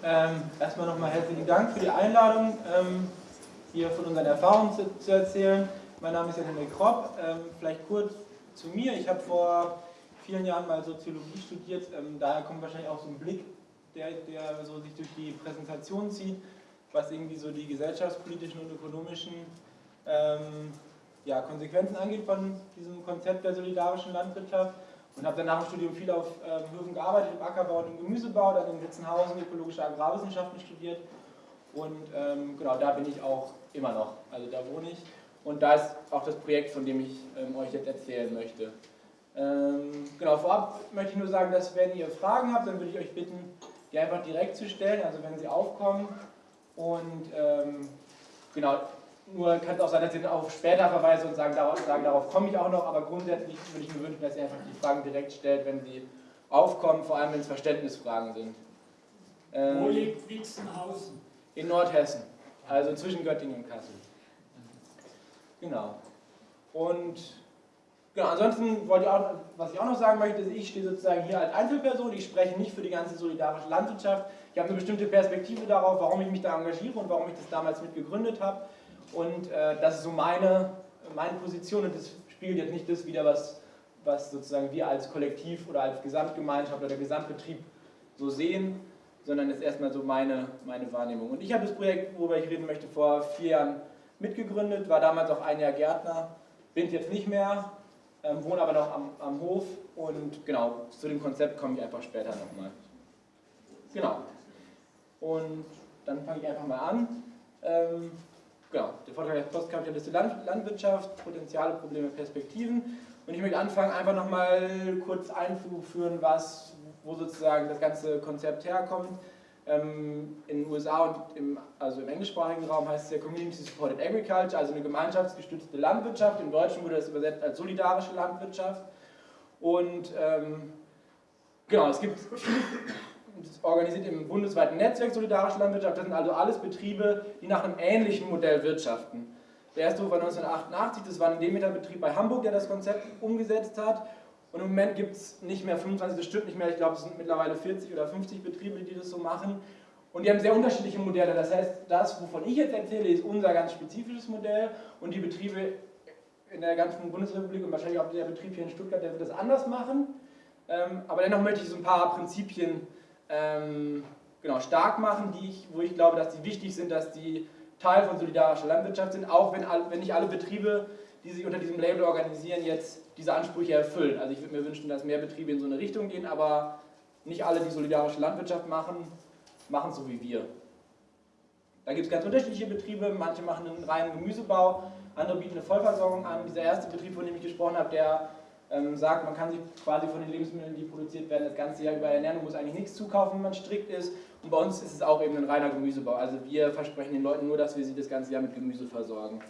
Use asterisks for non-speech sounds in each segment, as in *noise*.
Ähm, erstmal nochmal herzlichen Dank für die Einladung, ähm, hier von unseren Erfahrungen zu, zu, erzählen. Mein Name ist Jan Henrik Kropp. Ähm, vielleicht kurz zu mir. Ich habe vor vielen Jahren mal Soziologie studiert. Ähm, daher kommt wahrscheinlich auch so ein Blick, der, der so sich durch die Präsentation zieht, was irgendwie so die gesellschaftspolitischen und ökonomischen ähm, ja, Konsequenzen angeht von diesem Konzept der solidarischen Landwirtschaft und habe dann nach dem Studium viel auf äh, Höfen gearbeitet, im Ackerbau und im Gemüsebau, dann in Witzenhausen ökologische Agrarwissenschaften studiert und ähm, genau, da bin ich auch immer noch, also da wohne ich. Und da ist auch das Projekt, von dem ich ähm, euch jetzt erzählen möchte. Ähm, genau, vorab möchte ich nur sagen, dass wenn ihr Fragen habt, dann würde ich euch bitten, die einfach direkt zu stellen, also wenn sie aufkommen. Und ähm, genau, nur kann es auch sein, dass ich auf später verweise und sagen, darauf, sagen, darauf komme ich auch noch, aber grundsätzlich würde ich mir wünschen, dass ihr einfach die Fragen direkt stellt, wenn sie aufkommen, vor allem wenn es Verständnisfragen sind. Ähm, Wo liegt Witzenhausen? In Nordhessen, also zwischen Göttingen und Kassel. Genau. Und genau, ansonsten wollte ich auch, was ich auch noch sagen möchte, ist, ich stehe sozusagen hier als Einzelperson, ich spreche nicht für die ganze solidarische Landwirtschaft. Ich habe eine bestimmte Perspektive darauf, warum ich mich da engagiere und warum ich das damals mit gegründet habe. Und äh, das ist so meine, meine Position und das spiegelt jetzt nicht das wieder, was, was sozusagen wir als Kollektiv oder als Gesamtgemeinschaft oder Gesamtbetrieb so sehen, sondern ist erstmal so meine, meine Wahrnehmung. Und ich habe das Projekt, worüber ich reden möchte, vor vier Jahren mitgegründet, war damals auch ein Jahr Gärtner, bin jetzt nicht mehr, ähm, wohne aber noch am, am Hof und genau, zu dem Konzept komme ich einfach später nochmal. Genau. Und dann fange ich einfach mal an. Ähm, genau, der Vortrag heißt Postkapitalistische Land Landwirtschaft, Potenziale, Probleme, Perspektiven. Und ich möchte anfangen, einfach nochmal kurz einzuführen, was, wo sozusagen das ganze Konzept herkommt. Ähm, in den USA und im, also im englischsprachigen Raum heißt es ja Community Supported Agriculture, also eine gemeinschaftsgestützte Landwirtschaft. Im Deutschen wurde das übersetzt als solidarische Landwirtschaft. Und ähm, genau, es gibt organisiert im bundesweiten Netzwerk Solidarische Landwirtschaft. Das sind also alles Betriebe, die nach einem ähnlichen Modell wirtschaften. Der erste Hof war 1988, das war ein Demeter-Betrieb bei Hamburg, der das Konzept umgesetzt hat. Und im Moment gibt es nicht mehr 25, das stimmt nicht mehr, ich glaube es sind mittlerweile 40 oder 50 Betriebe, die das so machen. Und die haben sehr unterschiedliche Modelle. Das heißt, das, wovon ich jetzt erzähle, ist unser ganz spezifisches Modell und die Betriebe in der ganzen Bundesrepublik und wahrscheinlich auch der Betrieb hier in Stuttgart, der wird das anders machen. Ähm, aber dennoch möchte ich so ein paar Prinzipien ähm, genau, stark machen, die ich, wo ich glaube, dass die wichtig sind, dass die Teil von solidarischer Landwirtschaft sind, auch wenn, wenn nicht alle Betriebe, die sich unter diesem Label organisieren, jetzt diese Ansprüche erfüllen. Also ich würde mir wünschen, dass mehr Betriebe in so eine Richtung gehen, aber nicht alle, die solidarische Landwirtschaft machen, machen so wie wir. Da gibt es ganz unterschiedliche Betriebe, manche machen einen reinen Gemüsebau, andere bieten eine Vollversorgung an. Dieser erste Betrieb, von dem ich gesprochen habe, der ähm, sagt, man kann sich quasi von den Lebensmitteln, die produziert werden, das ganze Jahr über ernähren und muss eigentlich nichts zukaufen, wenn man strikt ist. Und bei uns ist es auch eben ein reiner Gemüsebau. Also wir versprechen den Leuten nur, dass wir sie das ganze Jahr mit Gemüse versorgen.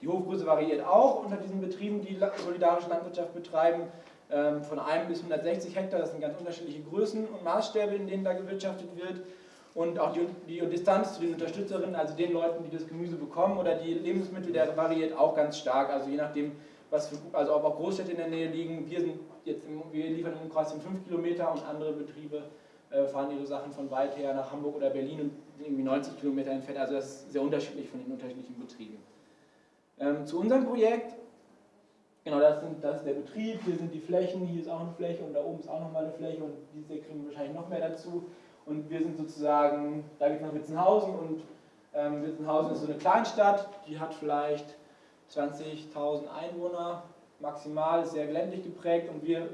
Die Hofgröße variiert auch unter diesen Betrieben, die solidarische Landwirtschaft betreiben, ähm, von 1 bis 160 Hektar. Das sind ganz unterschiedliche Größen und Maßstäbe, in denen da gewirtschaftet wird. Und auch die, die Distanz zu den Unterstützerinnen, also den Leuten, die das Gemüse bekommen oder die Lebensmittel, der variiert auch ganz stark. Also je nachdem, was für, also ob auch Großstädte in der Nähe liegen. Wir, sind jetzt im, wir liefern im Umkreis von 5 Kilometer und andere Betriebe äh, fahren ihre Sachen von weit her nach Hamburg oder Berlin und sind irgendwie 90 Kilometer entfernt. Also das ist sehr unterschiedlich von den unterschiedlichen Betrieben. Ähm, zu unserem Projekt, genau das, sind, das ist der Betrieb, hier sind die Flächen, hier ist auch eine Fläche und da oben ist auch nochmal eine Fläche und diese kriegen wahrscheinlich noch mehr dazu. Und wir sind sozusagen, da geht es nach Witzenhausen und ähm, Witzenhausen ist so eine Kleinstadt, die hat vielleicht 20.000 Einwohner maximal, sehr ländlich geprägt und wir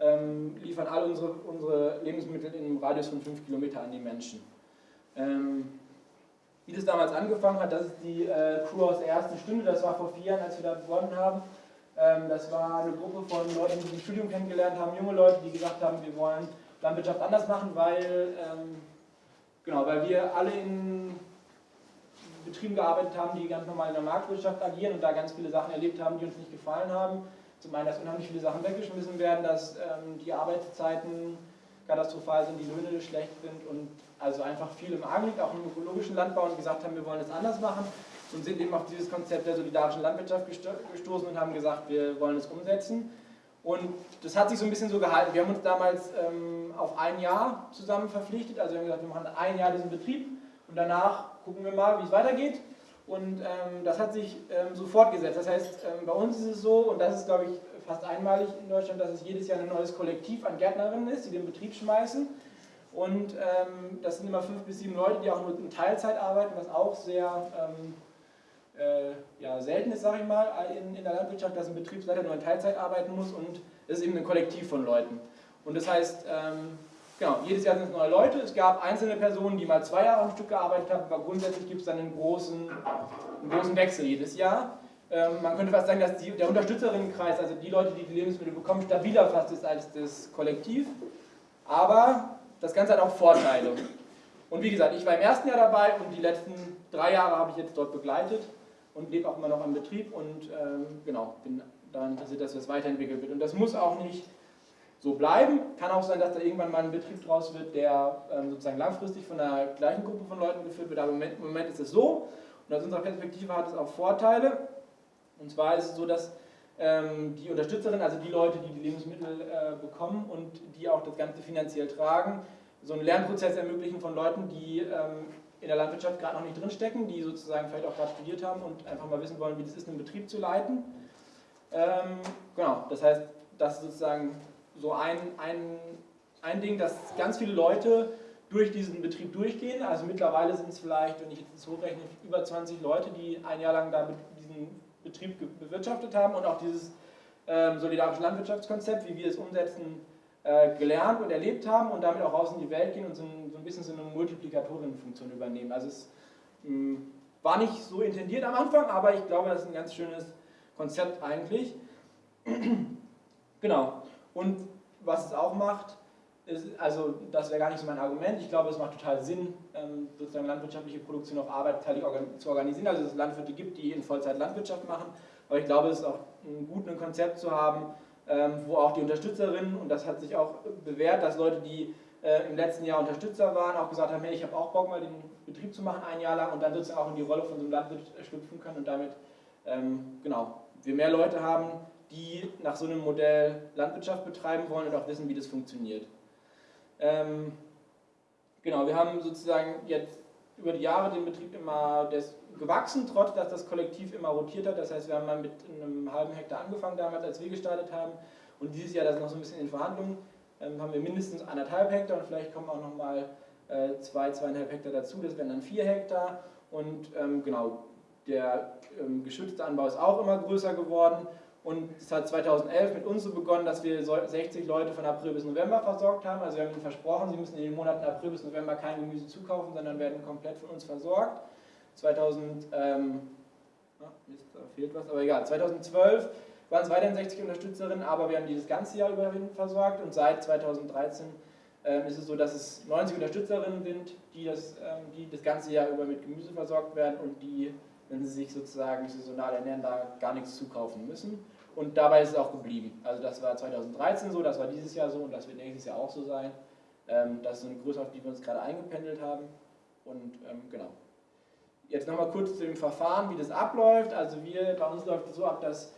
ähm, liefern all unsere, unsere Lebensmittel in einem Radius von 5 Kilometer an die Menschen. Ähm, wie das damals angefangen hat, das ist die äh, Crew aus der ersten Stunde, das war vor vier Jahren, als wir da begonnen haben. Ähm, das war eine Gruppe von Leuten, die im Studium kennengelernt haben, junge Leute, die gesagt haben, wir wollen Landwirtschaft anders machen, weil, ähm, genau, weil wir alle in Betrieben gearbeitet haben, die ganz normal in der Marktwirtschaft agieren und da ganz viele Sachen erlebt haben, die uns nicht gefallen haben. Zum einen, dass unheimlich viele Sachen weggeschmissen werden, dass ähm, die Arbeitszeiten katastrophal sind, die Löhne schlecht sind und also einfach viel im Argen liegt, auch im ökologischen Landbau und gesagt haben, wir wollen es anders machen und sind eben auf dieses Konzept der solidarischen Landwirtschaft gestoßen und haben gesagt, wir wollen es umsetzen. Und das hat sich so ein bisschen so gehalten. Wir haben uns damals ähm, auf ein Jahr zusammen verpflichtet. Also wir haben gesagt, wir machen ein Jahr diesen Betrieb und danach gucken wir mal, wie es weitergeht. Und ähm, das hat sich ähm, so fortgesetzt. Das heißt, ähm, bei uns ist es so, und das ist, glaube ich, fast einmalig in Deutschland, dass es jedes Jahr ein neues Kollektiv an Gärtnerinnen ist, die den Betrieb schmeißen. Und ähm, das sind immer fünf bis sieben Leute, die auch nur in Teilzeit arbeiten, was auch sehr ähm, äh, ja, selten ist, sage ich mal, in, in der Landwirtschaft, dass ein Betriebsleiter nur in Teilzeit arbeiten muss und es ist eben ein Kollektiv von Leuten. Und das heißt, ähm, genau, jedes Jahr sind es neue Leute. Es gab einzelne Personen, die mal zwei Jahre am Stück gearbeitet haben, aber grundsätzlich gibt es dann einen großen, einen großen Wechsel jedes Jahr. Ähm, man könnte fast sagen, dass die, der Unterstützerinnenkreis, also die Leute, die die Lebensmittel bekommen, stabiler fast ist als das Kollektiv. Aber das Ganze hat auch Vorteile. Und wie gesagt, ich war im ersten Jahr dabei und die letzten drei Jahre habe ich jetzt dort begleitet und lebe auch immer noch am Betrieb und ähm, genau, bin daran interessiert, dass das weiterentwickelt wird. Und das muss auch nicht so bleiben. Kann auch sein, dass da irgendwann mal ein Betrieb draus wird, der ähm, sozusagen langfristig von der gleichen Gruppe von Leuten geführt wird. Aber im Moment, im Moment ist es so. Und aus unserer Perspektive hat es auch Vorteile. Und zwar ist es so, dass ähm, die Unterstützerin, also die Leute, die die Lebensmittel äh, bekommen und die auch das Ganze finanziell tragen, so einen Lernprozess ermöglichen von Leuten, die ähm, in der Landwirtschaft gerade noch nicht drinstecken, die sozusagen vielleicht auch gerade studiert haben und einfach mal wissen wollen, wie das ist, einen Betrieb zu leiten. Ähm, genau, das heißt, das ist sozusagen so ein, ein, ein Ding, dass ganz viele Leute durch diesen Betrieb durchgehen. Also mittlerweile sind es vielleicht, wenn ich jetzt das hochrechne, über 20 Leute, die ein Jahr lang da diesen Betrieb bewirtschaftet haben und auch dieses ähm, solidarische Landwirtschaftskonzept, wie wir es umsetzen, äh, gelernt und erlebt haben und damit auch raus in die Welt gehen und so ein, so ein bisschen so eine Multiplikatorinnenfunktion übernehmen. Also es mh, hm, war nicht so intendiert am Anfang, aber ich glaube, das ist ein ganz schönes Konzept eigentlich. *clears throat* genau. Und was es auch macht, ist, also das wäre gar nicht so mein Argument, ich glaube, es macht total Sinn, ähm, sozusagen landwirtschaftliche Produktion auf arbeitsteilig zu organisieren, also dass es Landwirte gibt, die in Vollzeit Landwirtschaft machen, aber ich glaube, es ist auch gut, ein Konzept zu haben, ähm, wo auch die Unterstützerinnen, und das hat sich auch bewährt, dass Leute, die äh, im letzten Jahr Unterstützer waren, auch gesagt haben, hey, ich habe auch Bock mal den Betrieb zu machen ein Jahr lang. Und dann sozusagen auch in die Rolle von so einem Landwirt schlüpfen können und damit, ähm, genau, wir mehr Leute haben, die nach so einem Modell Landwirtschaft betreiben wollen und auch wissen, wie das funktioniert. Ähm, genau, wir haben sozusagen jetzt über die Jahre den Betrieb immer gewachsen, trotz dass das Kollektiv immer rotiert hat. Das heißt, wir haben mal mit einem halben Hektar angefangen damals, als wir gestartet haben. Und dieses Jahr, das ist noch so ein bisschen in Verhandlungen, ähm, haben wir mindestens anderthalb Hektar und vielleicht kommen auch noch mal äh, zwei, zweieinhalb Hektar dazu. Das wären dann vier Hektar. Und ähm, genau, der ähm, geschützte Anbau ist auch immer größer geworden. Und es hat 2011 mit uns so begonnen, dass wir 60 Leute von April bis November versorgt haben. Also wir haben ihnen versprochen, sie müssen in den Monaten April bis November kein Gemüse zukaufen, sondern werden komplett von uns versorgt. 2000, ähm, ah, fehlt was, aber egal, 2012 waren es weiterhin 60 Unterstützerinnen, aber wir haben die das ganze Jahr über versorgt und seit 2013 ähm, ist es so, dass es 90 Unterstützerinnen sind, die das, ähm, die das ganze Jahr über mit Gemüse versorgt werden und die, wenn sie sich sozusagen saisonal ernähren, da gar nichts zukaufen müssen. Und dabei ist es auch geblieben. Also das war 2013 so, das war dieses Jahr so und das wird nächstes Jahr auch so sein. Ähm, das ist eine Größe, auf die wir uns gerade eingependelt haben. Und ähm, genau. Jetzt nochmal kurz zu dem Verfahren, wie das abläuft. Also wir, bei uns läuft es so ab, dass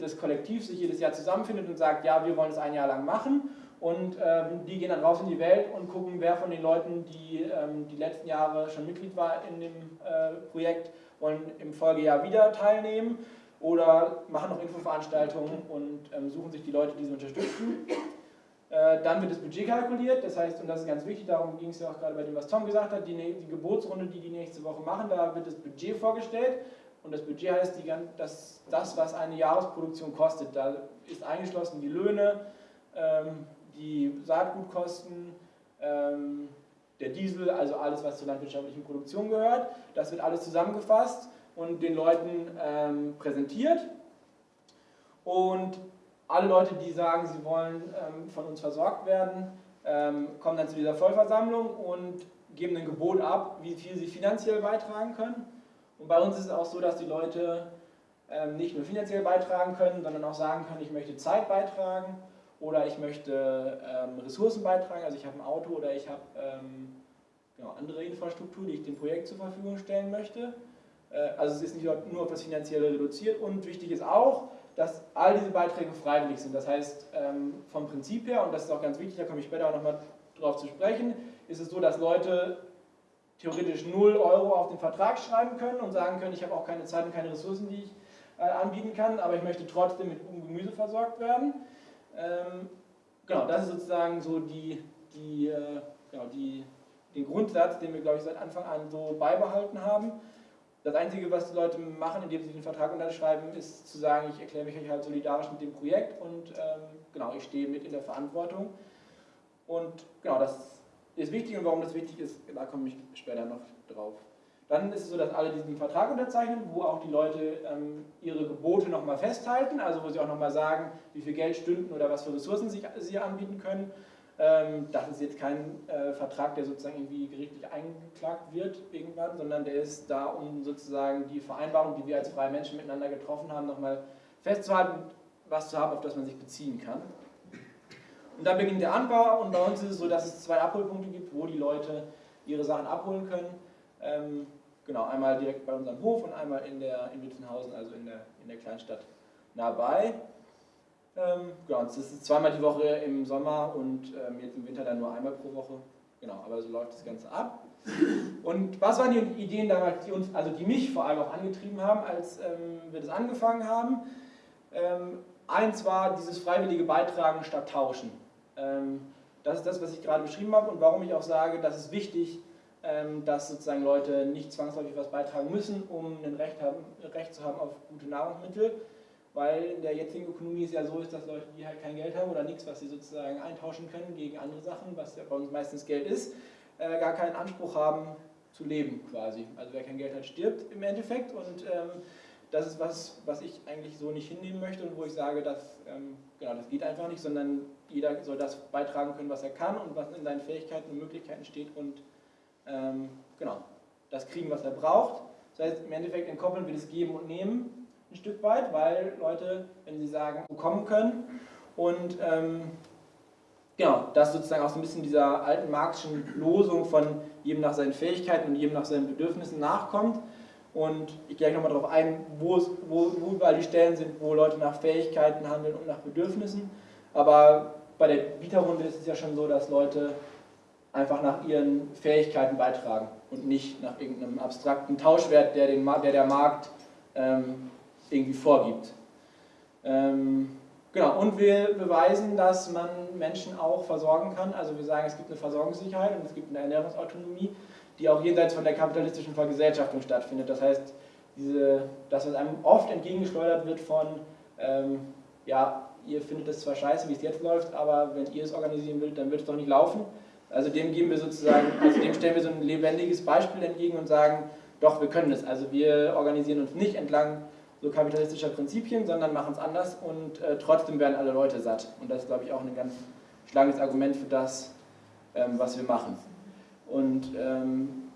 das Kollektiv sich jedes Jahr zusammenfindet und sagt, ja, wir wollen es ein Jahr lang machen. Und ähm, die gehen dann raus in die Welt und gucken, wer von den Leuten, die ähm, die letzten Jahre schon Mitglied war in dem äh, Projekt, wollen im Folgejahr wieder teilnehmen oder machen noch Infoveranstaltungen und ähm, suchen sich die Leute, die sie unterstützen. Äh, dann wird das Budget kalkuliert, das heißt, und das ist ganz wichtig, darum ging es ja auch gerade bei dem, was Tom gesagt hat, die, die Geburtsrunde, die die nächste Woche machen, da wird das Budget vorgestellt und das Budget heißt die, das, das, was eine Jahresproduktion kostet. Da ist eingeschlossen die Löhne, ähm, die Saatgutkosten, ähm, der Diesel, also alles, was zur landwirtschaftlichen Produktion gehört. Das wird alles zusammengefasst und den Leuten ähm, präsentiert. Und alle Leute, die sagen, sie wollen ähm, von uns versorgt werden, ähm, kommen dann zu dieser Vollversammlung und geben ein Gebot ab, wie viel sie finanziell beitragen können. Und bei uns ist es auch so, dass die Leute ähm, nicht nur finanziell beitragen können, sondern auch sagen können, ich möchte Zeit beitragen oder ich möchte ähm, Ressourcen beitragen, also ich habe ein Auto oder ich habe genau, andere Infrastruktur, die ich dem Projekt zur Verfügung stellen möchte. Äh, also es ist nicht nur auf das Finanzielle reduziert und wichtig ist auch, dass all diese Beiträge freiwillig sind. Das heißt, ähm, vom Prinzip her, und das ist auch ganz wichtig, da komme ich später auch nochmal drauf zu sprechen, ist es so, dass Leute theoretisch 0 Euro auf den Vertrag schreiben können und sagen können, ich habe auch keine Zeit und keine Ressourcen, die ich äh, anbieten kann, aber ich möchte trotzdem mit Gemüse versorgt werden. Ähm, genau, das ist sozusagen so die, die, äh, genau, die, den Grundsatz, den wir, glaube ich, seit Anfang an so beibehalten haben. Das Einzige, was die Leute machen, indem sie den Vertrag unterschreiben, ist zu sagen, ich erkläre mich halt solidarisch mit dem Projekt und ähm, genau, ich stehe mit in der Verantwortung. Und genau, das ist wichtig und warum das wichtig ist, da komme ich später noch drauf. Dann ist es so, dass alle diesen Vertrag unterzeichnen, wo auch die Leute ähm, ihre Gebote nochmal festhalten, also wo sie auch nochmal sagen, wie viel Geld, Stunden oder was für Ressourcen sie, sie anbieten können. Ähm, das ist jetzt kein äh, Vertrag, der sozusagen irgendwie gerichtlich eingeklagt wird irgendwann, sondern der ist da, um sozusagen die Vereinbarung, die wir als freie Menschen miteinander getroffen haben, nochmal festzuhalten, was zu haben, auf das man sich beziehen kann. Und dann beginnt der Anbau und bei uns ist es so, dass es zwei Abholpunkte gibt, wo die Leute ihre Sachen abholen können. Ähm, genau, einmal direkt bei unserem Hof und einmal in, der, in Witzenhausen, also in der, in der Kleinstadt nahebei. Ähm, genau, das ist zweimal die Woche im Sommer und ähm, jetzt im Winter dann nur einmal pro Woche. Genau, aber so läuft das Ganze ab. Und was waren die Ideen damals, die uns, also die mich vor allem auch angetrieben haben, als ähm, wir das angefangen haben? Ähm, eins war dieses freiwillige Beitragen statt Tauschen. Ähm, das ist das, was ich gerade beschrieben habe und warum ich auch sage, das ist wichtig, ähm, dass sozusagen Leute nicht zwangsläufig was beitragen müssen, um ein Recht, haben, Recht zu haben auf gute Nahrungsmittel, weil in der jetzigen Ökonomie es ja so ist, dass Leute, die halt kein Geld haben oder nichts, was sie sozusagen eintauschen können gegen andere Sachen, was ja bei uns meistens Geld ist, äh, gar keinen Anspruch haben zu leben quasi. Also wer kein Geld hat, stirbt im Endeffekt und ähm, das ist was, was ich eigentlich so nicht hinnehmen möchte und wo ich sage, dass, ähm, genau, das geht einfach nicht, sondern jeder soll das beitragen können, was er kann und was in seinen Fähigkeiten und Möglichkeiten steht und ähm, genau, das kriegen, was er braucht. Das heißt, im Endeffekt entkoppeln wir das Geben und Nehmen ein Stück weit, weil Leute, wenn sie sagen, bekommen können und ähm, genau, das sozusagen auch so ein bisschen dieser alten marxischen Losung von jedem nach seinen Fähigkeiten und jedem nach seinen Bedürfnissen nachkommt. Und ich gehe gleich nochmal darauf ein, wo, es, wo, wo überall die Stellen sind, wo Leute nach Fähigkeiten handeln und nach Bedürfnissen. Aber bei der Bieterrunde ist es ja schon so, dass Leute einfach nach ihren Fähigkeiten beitragen und nicht nach irgendeinem abstrakten Tauschwert, der, den, der der Markt ähm, irgendwie vorgibt. Ähm, genau, und wir beweisen, dass man Menschen auch versorgen kann. Also wir sagen, es gibt eine Versorgungssicherheit und es gibt eine Ernährungsautonomie, die auch jenseits von der kapitalistischen Vergesellschaftung stattfindet. Das heißt, diese, das, was einem oft entgegengeschleudert wird von, ähm, ja, ihr findet es zwar scheiße, wie es jetzt läuft, aber wenn ihr es organisieren wollt, dann wird es doch nicht laufen. Also dem geben wir sozusagen, also dem stellen wir so ein lebendiges Beispiel entgegen und sagen, doch, wir können es. Also wir organisieren uns nicht entlang so kapitalistischer Prinzipien, sondern machen es anders und äh, trotzdem werden alle Leute satt. Und das ist, glaube ich, auch ein ganz schlagendes Argument für das, ähm, was wir machen. Und ähm,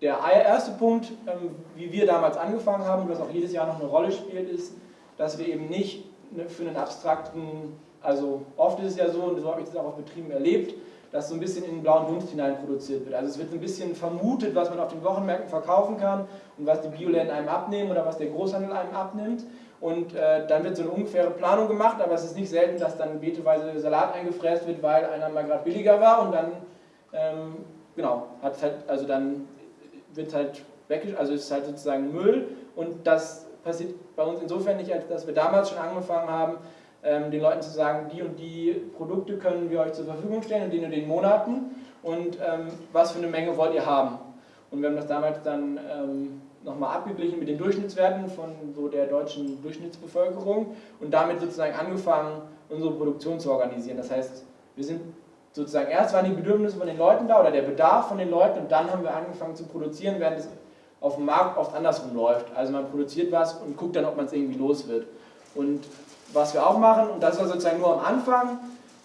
der erste Punkt, ähm, wie wir damals angefangen haben und was auch jedes Jahr noch eine Rolle spielt, ist, dass wir eben nicht ne, für einen abstrakten, also oft ist es ja so, und so habe ich das auch auf Betrieben erlebt, dass so ein bisschen in den blauen Dunst hinein produziert wird. Also es wird ein bisschen vermutet, was man auf den Wochenmärkten verkaufen kann und was die Bioläden einem abnehmen oder was der Großhandel einem abnimmt. Und äh, dann wird so eine ungefähre Planung gemacht, aber es ist nicht selten, dass dann beteweise Salat eingefräst wird, weil einer mal gerade billiger war und dann, ähm, genau, hat halt, also dann wird halt weg, also ist halt sozusagen Müll und das passiert bei uns insofern nicht, als dass wir damals schon angefangen haben, ähm, den Leuten zu sagen, die und die Produkte können wir euch zur Verfügung stellen in den und den Monaten und ähm, was für eine Menge wollt ihr haben. Und wir haben das damals dann ähm, nochmal abgeglichen mit den Durchschnittswerten von so der deutschen Durchschnittsbevölkerung und damit sozusagen angefangen, unsere Produktion zu organisieren. Das heißt, wir sind sozusagen erst waren die Bedürfnisse von den Leuten da oder der Bedarf von den Leuten und dann haben wir angefangen zu produzieren, während es auf dem Markt oft andersrum läuft. Also man produziert was und guckt dann, ob man es irgendwie los wird. Und was wir auch machen, und das war sozusagen nur am Anfang,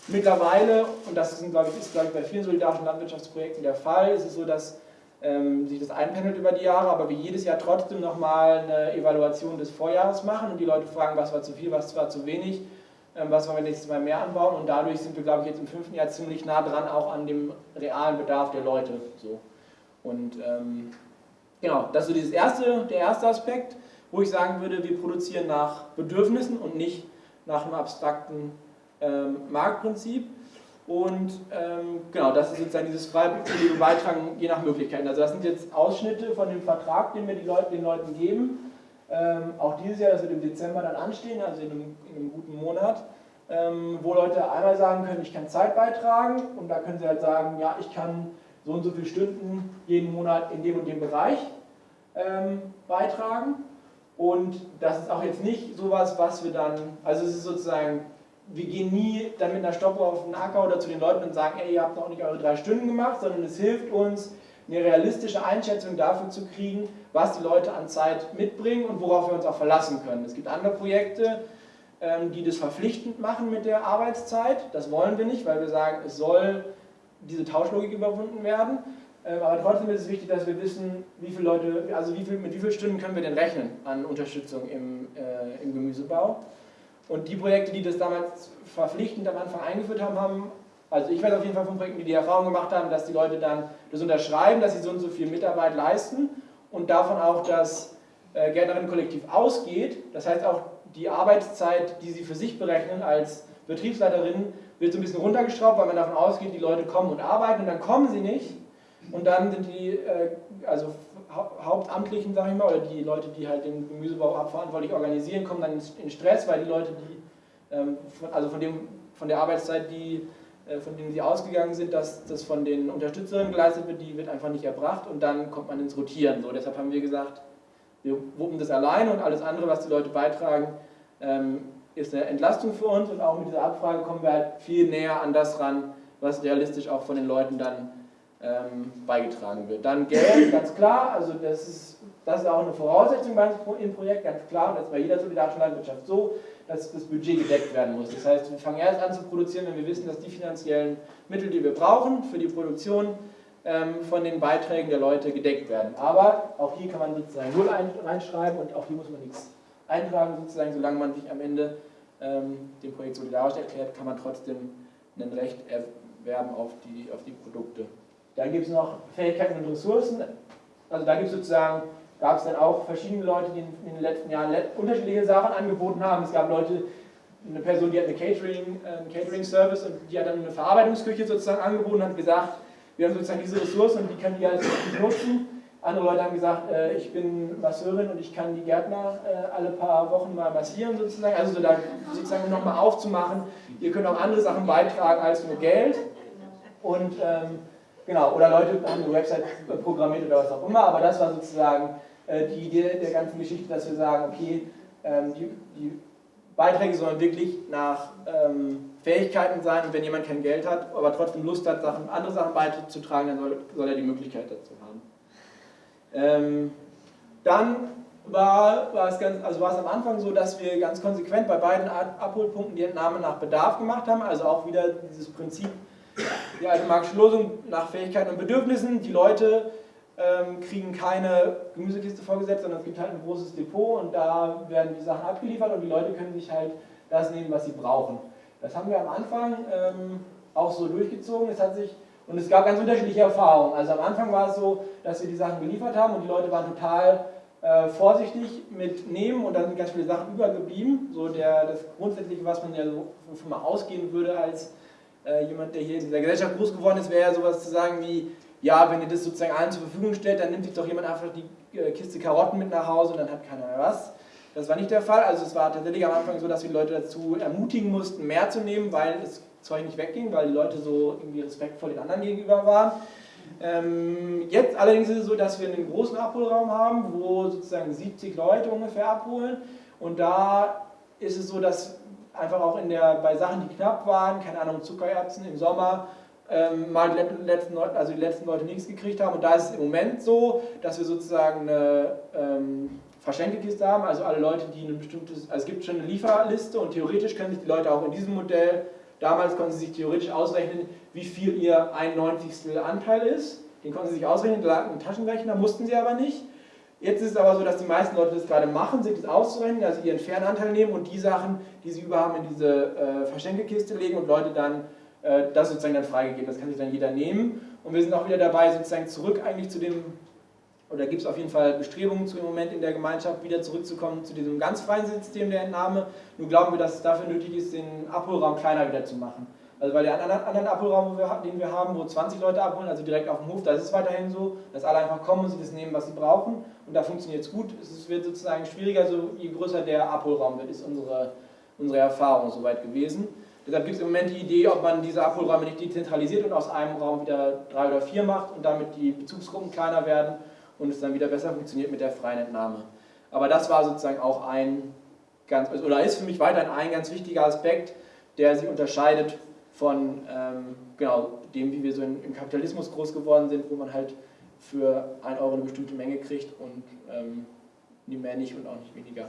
mittlerweile, und das ist, glaube ich, ist glaube ich, bei vielen solidarischen Landwirtschaftsprojekten der Fall, ist es so, dass ähm, sich das einpendelt über die Jahre, aber wir jedes Jahr trotzdem nochmal eine Evaluation des Vorjahres machen und die Leute fragen, was war zu viel, was war zu wenig, ähm, was wollen wir nächstes Mal mehr anbauen und dadurch sind wir, glaube ich, jetzt im fünften Jahr ziemlich nah dran, auch an dem realen Bedarf der Leute. So. Und ähm, genau, das ist so dieses erste, der erste Aspekt. wo ich sagen würde, wir produzieren nach Bedürfnissen und nicht nach einem abstrakten ähm, Marktprinzip. Und ähm, genau, das ist sozusagen dieses freiwillige Beitragen je nach Möglichkeiten. Also das sind jetzt Ausschnitte von dem Vertrag, den wir Leute, den Leuten geben. Ähm, auch dieses Jahr, das wird im Dezember dann anstehen, also in einem, in einem guten Monat, ähm, wo Leute einmal sagen können, ich kann Zeit beitragen und da können sie halt sagen, ja, ich kann so und so viele Stunden jeden Monat in dem und dem Bereich ähm, beitragen. Und das ist auch jetzt nicht sowas, was wir dann, also es ist sozusagen, wir gehen nie dann mit einer Stoppuhr auf den Acker oder zu den Leuten und sagen, ey, ihr habt noch nicht eure drei Stunden gemacht, sondern es hilft uns, eine realistische Einschätzung dafür zu kriegen, was die Leute an Zeit mitbringen und worauf wir uns auch verlassen können. Es gibt andere Projekte, ähm, die das verpflichtend machen mit der Arbeitszeit. Das wollen wir nicht, weil wir sagen, es soll diese Tauschlogik überwunden werden. Ähm, aber trotzdem ist es wichtig, dass wir wissen, wie viele Leute, also wie viel, mit wie vielen Stunden können wir denn rechnen an Unterstützung im, äh, im Gemüsebau. Und die Projekte, die das damals verpflichtend am Anfang eingeführt haben, haben, also ich weiß auf jeden Fall von Projekten, die die Erfahrung gemacht haben, dass die Leute dann das unterschreiben, dass sie so und so viel Mitarbeit leisten und davon auch das äh, Gärtnerinnenkollektiv ausgeht. Das heißt auch die Arbeitszeit, die sie für sich berechnen als Betriebsleiterin, wird so ein bisschen runtergeschraubt, weil man davon ausgeht, die Leute kommen und arbeiten und dann kommen sie nicht. Und dann sind die, äh, also Hauptamtlichen, sage ich mal, oder die Leute, die halt den Gemüsebau abverantwortlich organisieren, kommen dann in Stress, weil die Leute, die, ähm, also von, dem, von der Arbeitszeit, die, äh, von denen sie ausgegangen sind, dass das von den Unterstützerinnen geleistet wird, die wird einfach nicht erbracht und dann kommt man ins Rotieren. So, deshalb haben wir gesagt, wir wuppen das alleine und alles andere, was die Leute beitragen, ähm, ist eine Entlastung für uns und auch mit dieser Abfrage kommen wir halt viel näher an das ran, was realistisch auch von den Leuten dann ähm, beigetragen wird. Dann Geld, ganz klar, also das ist, das ist auch eine Voraussetzung im Projekt, ganz klar, das ist bei jeder solidarischen Landwirtschaft so, dass das Budget gedeckt werden muss. Das heißt, wir fangen erst an zu produzieren, wenn wir wissen, dass die finanziellen Mittel, die wir brauchen für die Produktion, ähm, von den Beiträgen der Leute gedeckt werden. Aber auch hier kann man sozusagen Null reinschreiben und auch hier muss man nichts eintragen, sozusagen, solange man sich am Ende ähm, dem Projekt solidarisch erklärt, kann man trotzdem ein Recht erwerben auf die, auf die Produkte. Dann gibt es noch Fähigkeiten und Ressourcen. Also da gibt es sozusagen, gab es dann auch verschiedene Leute, die in den letzten Jahren unterschiedliche Sachen angeboten haben. Es gab Leute, eine Person, die hat eine Catering, einen Catering-Service und die hat dann eine Verarbeitungsküche sozusagen angeboten und hat gesagt, wir haben sozusagen diese Ressourcen und die können die alles nutzen. Andere Leute haben gesagt, äh, ich bin Masseurin und ich kann die Gärtner äh, alle paar Wochen mal massieren sozusagen. Also so da sozusagen nochmal aufzumachen. Ihr könnt auch andere Sachen beitragen als nur Geld. Und ähm, genau, oder Leute haben eine Website programmiert oder was auch immer, aber das war sozusagen äh, die Idee der ganzen Geschichte, dass wir sagen, okay, ähm, die, die, Beiträge sollen wirklich nach ähm, Fähigkeiten sein und wenn jemand kein Geld hat, aber trotzdem Lust hat, Sachen, andere Sachen beizutragen, dann soll, soll er die Möglichkeit dazu haben. Ähm, dann war, war, es ganz, also war es am Anfang so, dass wir ganz konsequent bei beiden Abholpunkten die Entnahme nach Bedarf gemacht haben, also auch wieder dieses Prinzip, die alte marxische Losung nach Fähigkeiten und Bedürfnissen. Die Leute ähm, kriegen keine Gemüsekiste vorgesetzt, sondern es gibt halt ein großes Depot und da werden die Sachen abgeliefert und die Leute können sich halt das nehmen, was sie brauchen. Das haben wir am Anfang ähm, auch so durchgezogen. Es hat sich und es gab ganz unterschiedliche Erfahrungen. Also am Anfang war es so, dass wir die Sachen geliefert haben und die Leute waren total äh, vorsichtig mit nehmen und dann sind ganz viele Sachen übergeblieben. So der, das Grundsätzliche, was man ja so wovon mal ausgehen würde als äh, jemand, der hier in dieser Gesellschaft groß geworden ist, wäre ja sowas zu sagen wie, ja, wenn ihr das sozusagen allen zur Verfügung stellt, dann nimmt sich doch jemand einfach die äh, Kiste Karotten mit nach Hause und dann hat keiner mehr was. Das war nicht der Fall. Also es war tatsächlich am Anfang so, dass wir Leute dazu ermutigen mussten, mehr zu nehmen, weil es Zeug nicht wegging, weil die Leute so irgendwie respektvoll den anderen gegenüber waren. Ähm, jetzt allerdings ist es so, dass wir einen großen Abholraum haben, wo sozusagen 70 Leute ungefähr abholen. Und da ist es so, dass einfach auch in der, bei Sachen, die knapp waren, keine Ahnung, Zuckererbsen im Sommer, ähm, mal die letzten, Leute, also die letzten Leute nichts gekriegt haben. Und da ist es im Moment so, dass wir sozusagen eine ähm, Verschenkekiste haben, also alle Leute, die ein bestimmtes, also es gibt schon eine Lieferliste und theoretisch können sich die Leute auch in diesem Modell Damals konnten sie sich theoretisch ausrechnen, wie viel ihr 91. Anteil ist. Den konnten sie sich ausrechnen, da lag ein Taschenrechner, mussten sie aber nicht. Jetzt ist es aber so, dass die meisten Leute das gerade machen, sich das auszurechnen, also ihren Fernanteil nehmen und die Sachen, die sie über haben, in diese äh, Verschenkekiste legen und Leute dann äh, das sozusagen dann freigegeben. Das kann sich dann jeder nehmen. Und wir sind auch wieder dabei, sozusagen zurück eigentlich zu dem oder gibt es auf jeden Fall Bestrebungen zu im Moment in der Gemeinschaft, wieder zurückzukommen zu diesem ganz freien System der Entnahme. Nur glauben wir, dass es dafür nötig ist, den Abholraum kleiner wieder zu machen. Also weil der anderen Abholraum, den wir haben, wo 20 Leute abholen, also direkt auf dem Hof, da ist es weiterhin so, dass alle einfach kommen und sich das nehmen, was sie brauchen. Und da funktioniert es gut. Es wird sozusagen schwieriger, so je größer der Abholraum wird, ist unsere, unsere Erfahrung soweit gewesen. Deshalb gibt es im Moment die Idee, ob man diese Abholräume nicht dezentralisiert und aus einem Raum wieder drei oder vier macht und damit die Bezugsgruppen kleiner werden und es dann wieder besser funktioniert mit der freien Entnahme. Aber das war sozusagen auch ein ganz, oder ist für mich weiterhin ein ganz wichtiger Aspekt, der sich unterscheidet von ähm, genau, dem, wie wir so in, im Kapitalismus groß geworden sind, wo man halt für 1 Euro eine bestimmte Menge kriegt und ähm, nie mehr nicht und auch nicht weniger.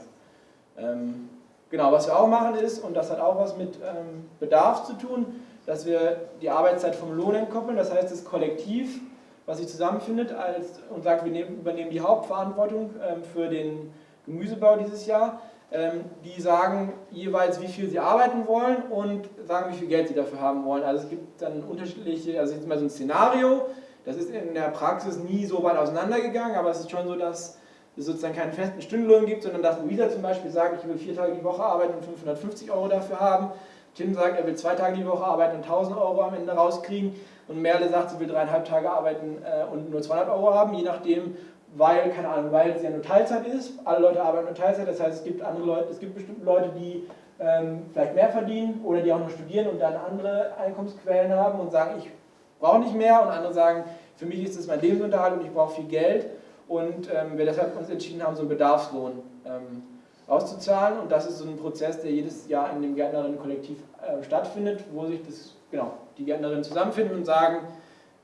Ähm, genau, was wir auch machen ist, und das hat auch was mit ähm, Bedarf zu tun, dass wir die Arbeitszeit vom Lohn entkoppeln, das heißt das Kollektiv, was sich zusammenfindet als, und sagt, wir nehmen, übernehmen die Hauptverantwortung ähm, für den Gemüsebau dieses Jahr, die sagen jeweils, wie viel sie arbeiten wollen und sagen, wie viel Geld sie dafür haben wollen. Also es gibt dann unterschiedliche, also jetzt mal so ein Szenario, das ist in der Praxis nie so weit auseinandergegangen, aber es ist schon so, dass es sozusagen keinen festen Stundenlohn gibt, sondern dass Luisa zum Beispiel sagt, ich will vier Tage die Woche arbeiten und 550 Euro dafür haben. Tim sagt, er will zwei Tage die Woche arbeiten und 1000 Euro am Ende rauskriegen. Und Merle sagt, sie will dreieinhalb Tage arbeiten äh, und nur 200 Euro haben, je nachdem, weil, keine Ahnung, weil es ja nur Teilzeit ist. Alle Leute arbeiten nur Teilzeit, das heißt, es gibt andere Leute, es gibt bestimmte Leute, die ähm, vielleicht mehr verdienen oder die auch nur studieren und dann andere Einkommensquellen haben und sagen, ich brauche nicht mehr und andere sagen, für mich ist es mein Lebensunterhalt und ich brauche viel Geld und ähm, wir deshalb uns entschieden haben, so einen Bedarfslohn ähm, auszuzahlen und das ist so ein Prozess, der jedes Jahr in dem Gärtnerinnen-Kollektiv äh, stattfindet, wo sich das, genau, die Gärtnerinnen zusammenfinden und sagen,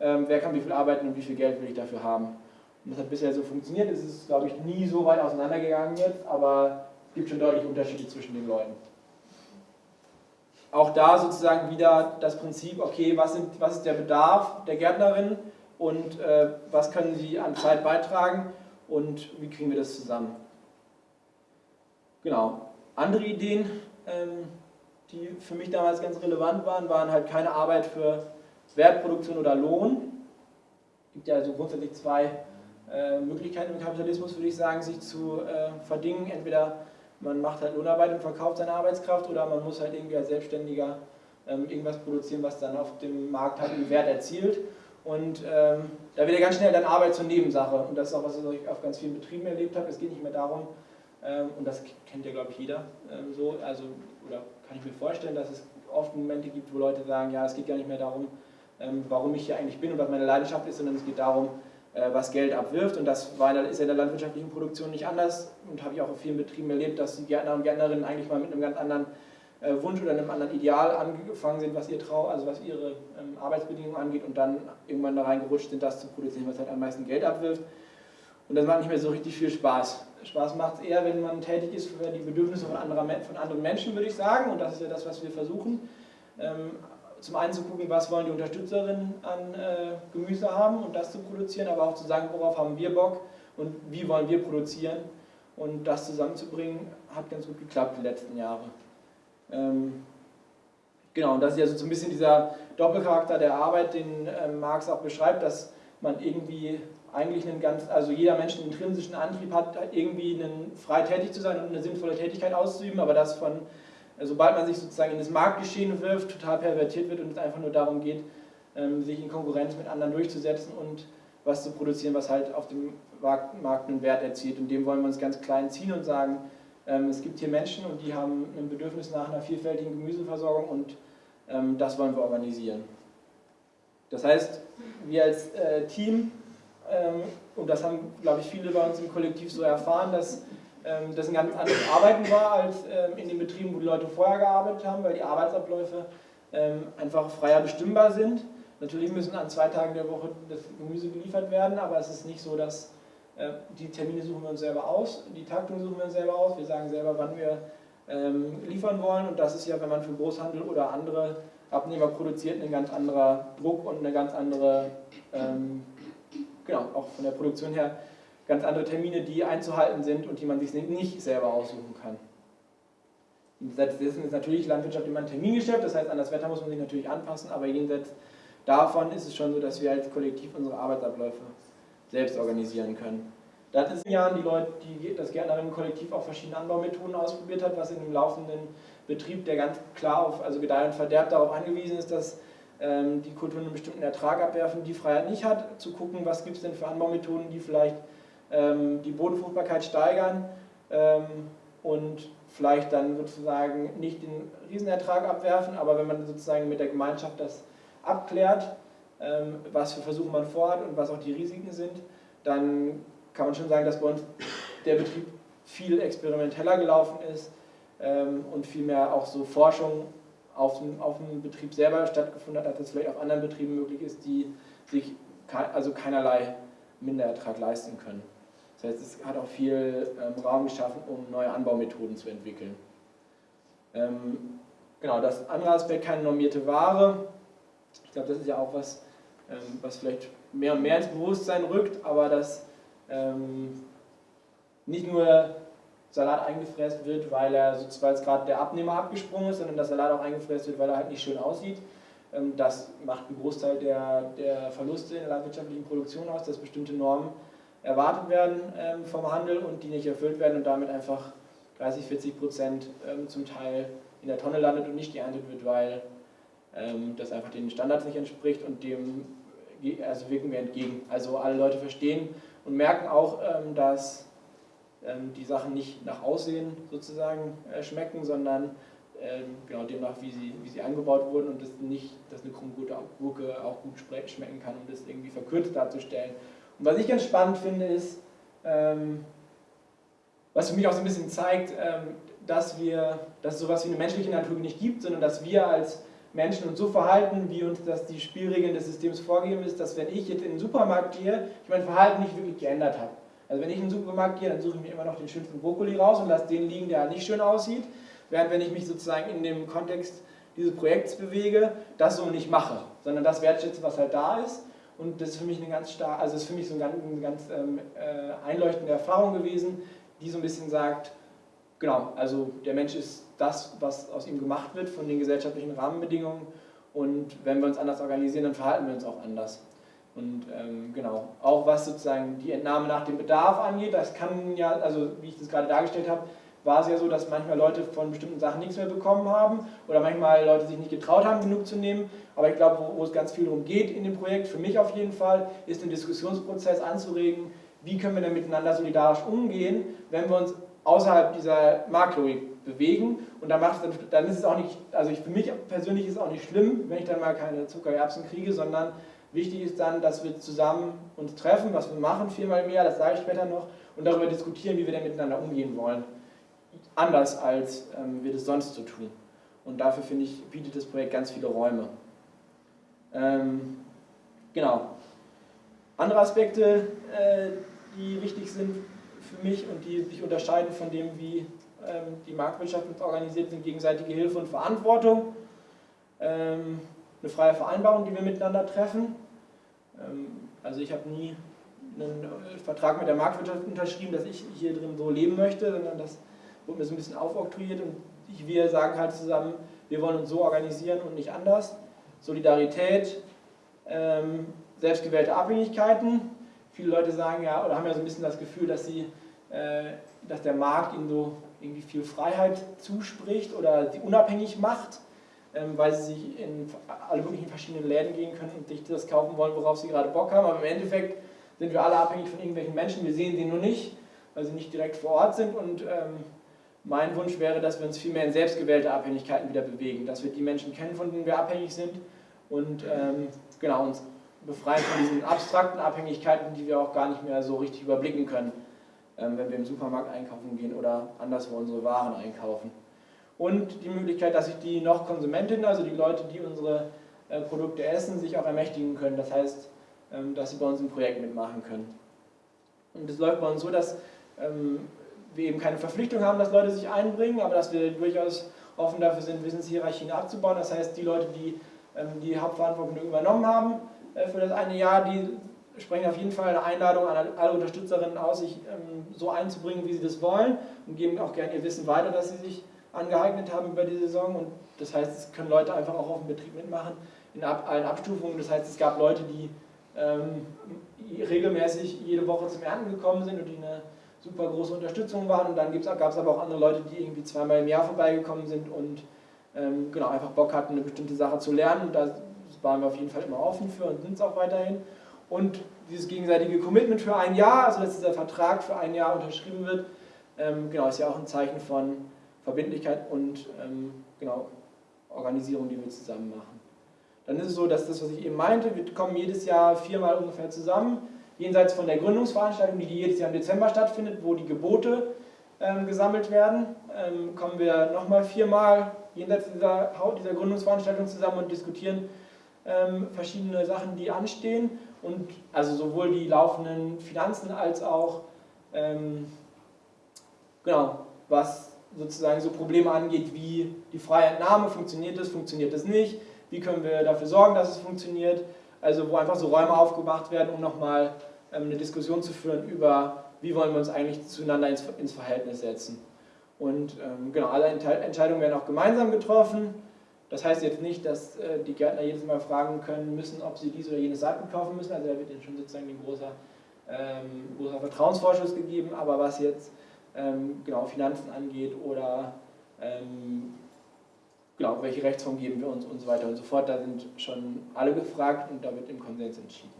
ähm, wer kann wie viel arbeiten und wie viel Geld will ich dafür haben. Das hat bisher so funktioniert. Es ist, glaube ich, nie so weit auseinandergegangen jetzt, aber es gibt schon deutliche Unterschiede zwischen den Leuten. Auch da sozusagen wieder das Prinzip, okay, was, sind, was ist der Bedarf der Gärtnerin und äh, was können sie an Zeit beitragen und wie kriegen wir das zusammen. Genau. Andere Ideen, ähm, die für mich damals ganz relevant waren, waren halt keine Arbeit für Wertproduktion oder Lohn. Es gibt ja also grundsätzlich zwei äh, Möglichkeiten im Kapitalismus, würde ich sagen, sich zu äh, verdingen. Entweder man macht halt Lohnarbeit und verkauft seine Arbeitskraft oder man muss halt irgendwie als Selbstständiger ähm, irgendwas produzieren, was dann auf dem Markt halt einen Wert erzielt. Und ähm, da wird ja ganz schnell dann Arbeit zur Nebensache. Und das ist auch, was ich auf ganz vielen Betrieben erlebt habe. Es geht nicht mehr darum, ähm, und das kennt ja, glaube ich, jeder ähm, so, also, oder kann ich mir vorstellen, dass es oft Momente gibt, wo Leute sagen, ja, es geht gar nicht mehr darum, ähm, warum ich hier eigentlich bin und was meine Leidenschaft ist, sondern es geht darum, was Geld abwirft. Und das war, ist ja in der landwirtschaftlichen Produktion nicht anders. Und habe ich auch auf vielen Betrieben erlebt, dass die Gärtner und Gärtnerinnen eigentlich mal mit einem ganz anderen äh, Wunsch oder einem anderen Ideal angefangen sind, was ihr Trau, also was ihre ähm, Arbeitsbedingungen angeht und dann irgendwann da reingerutscht sind, das zu produzieren, was halt am meisten Geld abwirft. Und das macht nicht mehr so richtig viel Spaß. Spaß macht es eher, wenn man tätig ist für die Bedürfnisse von, anderer, von anderen Menschen, würde ich sagen. Und das ist ja das, was wir versuchen. Zum einen zu gucken, was wollen die Unterstützerinnen an äh, Gemüse haben und das zu produzieren, aber auch zu sagen, worauf haben wir Bock und wie wollen wir produzieren. Und das zusammenzubringen, hat ganz gut geklappt die letzten Jahre. Ähm, genau, und das ist ja so ein bisschen dieser Doppelcharakter der Arbeit, den äh, Marx auch beschreibt, dass man irgendwie eigentlich einen ganz, also jeder Mensch einen intrinsischen Antrieb hat, irgendwie einen, frei tätig zu sein und eine sinnvolle Tätigkeit auszuüben, aber das von sobald man sich sozusagen in das Marktgeschehen wirft, total pervertiert wird und es einfach nur darum geht, ähm, sich in Konkurrenz mit anderen durchzusetzen und was zu produzieren, was halt auf dem Markt einen Wert erzielt. Und dem wollen wir uns ganz klein ziehen und sagen, ähm, es gibt hier Menschen und die haben ein Bedürfnis nach einer vielfältigen Gemüseversorgung und ähm, das wollen wir organisieren. Das heißt, wir als äh, Team, und das haben, glaube ich, viele bei uns im Kollektiv so erfahren, dass das ein ganz anderes Arbeiten war als ähm, in den Betrieben, wo die Leute vorher gearbeitet haben, weil die Arbeitsabläufe ähm, einfach freier bestimmbar sind. Natürlich müssen an zwei Tagen der Woche das Gemüse geliefert werden, aber es ist nicht so, dass die Termine suchen wir uns selber aus, die Taktung suchen wir uns selber aus, wir sagen selber, wann wir liefern wollen und das ist ja, wenn man für Großhandel oder andere Abnehmer produziert, ein ganz anderer Druck und eine ganz andere, genau, auch von der Produktion her, ganz andere Termine, die einzuhalten sind und die man sich nicht selber aussuchen kann. Jenseits dessen ist natürlich Landwirtschaft immer ein Termingeschäft, das heißt, an das Wetter muss man sich natürlich anpassen, aber jenseits davon ist es schon so, dass wir als Kollektiv unsere Arbeitsabläufe selbst organisieren können. Das ist in Jahren die Leute, die das Gärtnerinnen-Kollektiv auch verschiedene Anbaumethoden ausprobiert hat, was in dem laufenden Betrieb, der ganz klar auf also Gedeih und Verderb darauf angewiesen ist, dass ähm, die Kulturen einen bestimmten Ertrag abwerfen, die Freiheit nicht hat, zu gucken, was gibt es denn für Anbaumethoden, die vielleicht die Bodenfruchtbarkeit steigern ähm, und vielleicht dann sozusagen nicht den Riesenertrag abwerfen, aber wenn man sozusagen mit der Gemeinschaft das abklärt, ähm, was für Versuche man vorhat und was auch die Risiken sind, dann kann man schon sagen, dass bei uns der Betrieb viel experimenteller gelaufen ist ähm, und viel mehr auch so Forschung auf dem, auf dem Betrieb selber stattgefunden hat, als es vielleicht auf anderen Betrieben möglich ist, die sich also keinerlei Minderertrag leisten können. Das heißt, es hat auch viel ähm, Raum geschaffen, um neue Anbaumethoden zu entwickeln. Ähm, genau, das andere Aspekt, keine normierte Ware. Ich glaube, das ist ja auch was, ähm, was vielleicht mehr und mehr ins Bewusstsein rückt, aber dass ähm, nicht nur Salat eingefräst wird, weil er es gerade der Abnehmer abgesprungen ist, sondern dass Salat auch eingefräst wird, weil er halt nicht schön aussieht. Ähm, das macht einen Großteil der, der Verluste in der landwirtschaftlichen Produktion aus, dass bestimmte Normen erwartet werden ähm, vom Handel und die nicht erfüllt werden und damit einfach 30, 40 Prozent ähm, zum Teil in der Tonne landet und nicht geerntet wird, weil das einfach den Standards nicht entspricht und dem also wirken wir entgegen. Also alle Leute verstehen und merken auch, dass ähm, die Sachen nicht nach Aussehen sozusagen äh, schmecken, sondern ähm, genau demnach, wie sie, wie sie angebaut wurden und das nicht, dass eine Krummgurke auch gut schmecken kann, um das irgendwie verkürzt darzustellen. Und was ich ganz spannend finde, ist, ähm, was für mich auch so ein bisschen zeigt, dass, wir, dass es sowas wie eine menschliche Natur nicht gibt, sondern dass wir als Menschen uns so verhalten, wie uns das die Spielregeln des Systems vorgeben ist, dass wenn ich jetzt in den Supermarkt gehe, ich mein Verhalten nicht wirklich geändert habe. Also wenn ich in den Supermarkt gehe, dann suche ich mir immer noch den schönsten Brokkoli raus und lasse den liegen, der nicht schön aussieht. Während wenn ich mich sozusagen in dem Kontext dieses Projekts bewege, das so nicht mache, sondern das wertschätze, was halt da ist. Und das ist für mich eine ganz stark, also ist für mich so eine ganz, eine ganz ähm, äh, einleuchtende Erfahrung gewesen, die so ein bisschen sagt, genau, also der Mensch ist das, was aus ihm gemacht wird von den gesellschaftlichen Rahmenbedingungen und wenn wir uns anders organisieren, dann verhalten wir uns auch anders. Und ähm, genau, auch was sozusagen die Entnahme nach dem Bedarf angeht, das kann ja, also wie ich das gerade dargestellt habe, war es ja so, dass manchmal Leute von bestimmten Sachen nichts mehr bekommen haben oder manchmal Leute sich nicht getraut haben, genug zu nehmen. Aber ich glaube, wo, wo es ganz viel darum geht in dem Projekt, für mich auf jeden Fall, ist den Diskussionsprozess anzuregen, wie können wir denn miteinander solidarisch umgehen, wenn wir uns außerhalb dieser Marktlogik bewegen. Und dann, macht, dann ist es auch nicht, also ich, für mich persönlich ist es auch nicht schlimm, wenn ich dann mal keine Zuckererbsen kriege, sondern Wichtig ist dann, dass wir zusammen uns treffen, was wir machen, viermal im Jahr, das sage ich später noch, und darüber diskutieren, wie wir denn miteinander umgehen wollen. Anders als ähm, wir das sonst so tun. Und dafür, finde ich, bietet das Projekt ganz viele Räume. Ähm, genau. Andere Aspekte, äh, die wichtig sind für mich und die sich unterscheiden von dem, wie ähm, die Marktwirtschaft organisiert, sind gegenseitige Hilfe und Verantwortung. Ähm, eine freie Vereinbarung, die wir miteinander treffen. Ähm, also ich habe nie einen äh, Vertrag mit der Marktwirtschaft unterschrieben, dass ich hier drin so leben möchte, sondern das wurde mir so ein bisschen aufoktroyiert und wir sagen halt zusammen, wir wollen uns so organisieren und nicht anders. Solidarität, ähm, selbstgewählte Abhängigkeiten. Viele Leute sagen ja, oder haben ja so ein bisschen das Gefühl, dass, sie, äh, dass der Markt ihnen so irgendwie viel Freiheit zuspricht oder sie unabhängig macht. Ähm, weil sie sich in alle möglichen verschiedenen Läden gehen können und sich das kaufen wollen, worauf sie gerade Bock haben. Aber im Endeffekt sind wir alle abhängig von irgendwelchen Menschen. Wir sehen sie nur nicht, weil sie nicht direkt vor Ort sind. Und ähm, mein Wunsch wäre, dass wir uns viel mehr in selbstgewählte Abhängigkeiten wieder bewegen, dass wir die Menschen kennen, von denen wir abhängig sind und ähm, genau uns befreien von diesen abstrakten Abhängigkeiten, die wir auch gar nicht mehr so richtig überblicken können, ähm, wenn wir im Supermarkt einkaufen gehen oder anderswo unsere Waren einkaufen und die Möglichkeit, dass sich die noch Konsumentinnen, also die Leute, die unsere äh, Produkte essen, sich auch ermächtigen können. Das heißt, ähm, dass sie bei uns im Projekt mitmachen können. Und es läuft bei uns so, dass ähm, wir eben keine Verpflichtung haben, dass Leute sich einbringen, aber dass wir durchaus offen dafür sind, Wissenshierarchien abzubauen. Das heißt, die Leute, die ähm, die Hauptverantwortung übernommen haben äh, für das eine Jahr, die sprechen auf jeden Fall eine Einladung an alle Unterstützerinnen aus, sich so einzubringen, wie sie das wollen und geben auch gerne ihr Wissen weiter, dass sie sich angeeignet haben über die Saison und das heißt, es können Leute einfach auch auf dem Betrieb mitmachen in allen Abstufungen. Das heißt, es gab Leute, die ähm, regelmäßig jede Woche zum Ernten gekommen sind und die eine super große Unterstützung waren. Und dann gab es aber auch andere Leute, die irgendwie zweimal im Jahr vorbeigekommen sind und ähm, genau einfach Bock hatten, eine bestimmte Sache zu lernen. Und da waren wir auf jeden Fall immer offen für und sind es auch weiterhin. Und dieses gegenseitige Commitment für ein Jahr, also dass dieser Vertrag für ein Jahr unterschrieben wird, ähm, genau, ist ja auch ein Zeichen von Verbindlichkeit und ähm, genau, Organisierung, die wir zusammen machen. Dann ist es so, dass das, was ich eben meinte, wir kommen jedes Jahr viermal ungefähr zusammen, jenseits von der Gründungsveranstaltung, die jedes Jahr im Dezember stattfindet, wo die Gebote ähm, gesammelt werden, ähm, kommen wir nochmal viermal jenseits dieser, dieser Gründungsveranstaltung zusammen und diskutieren ähm, verschiedene Sachen, die anstehen und also sowohl die laufenden Finanzen als auch ähm, genau, was sozusagen so Probleme angeht, wie die freie Entnahme, funktioniert das, funktioniert das nicht, wie können wir dafür sorgen, dass es funktioniert, also wo einfach so Räume aufgemacht werden, um nochmal ähm, eine Diskussion zu führen über, wie wollen wir uns eigentlich zueinander ins, ins Verhältnis setzen. Und ähm, genau, alle Entscheidungen werden auch gemeinsam getroffen. Das heißt jetzt nicht, dass äh, die Gärtner jedes Mal fragen können müssen, ob sie dies oder jenes Saatgut kaufen müssen. Also da wird ihnen schon sozusagen ein großer, ähm, großer Vertrauensvorschuss gegeben. Aber was jetzt ähm, genau Finanzen angeht oder ähm, genau, welche Rechtsform geben wir uns und so weiter und so fort, da sind schon alle gefragt und da wird im Konsens entschieden.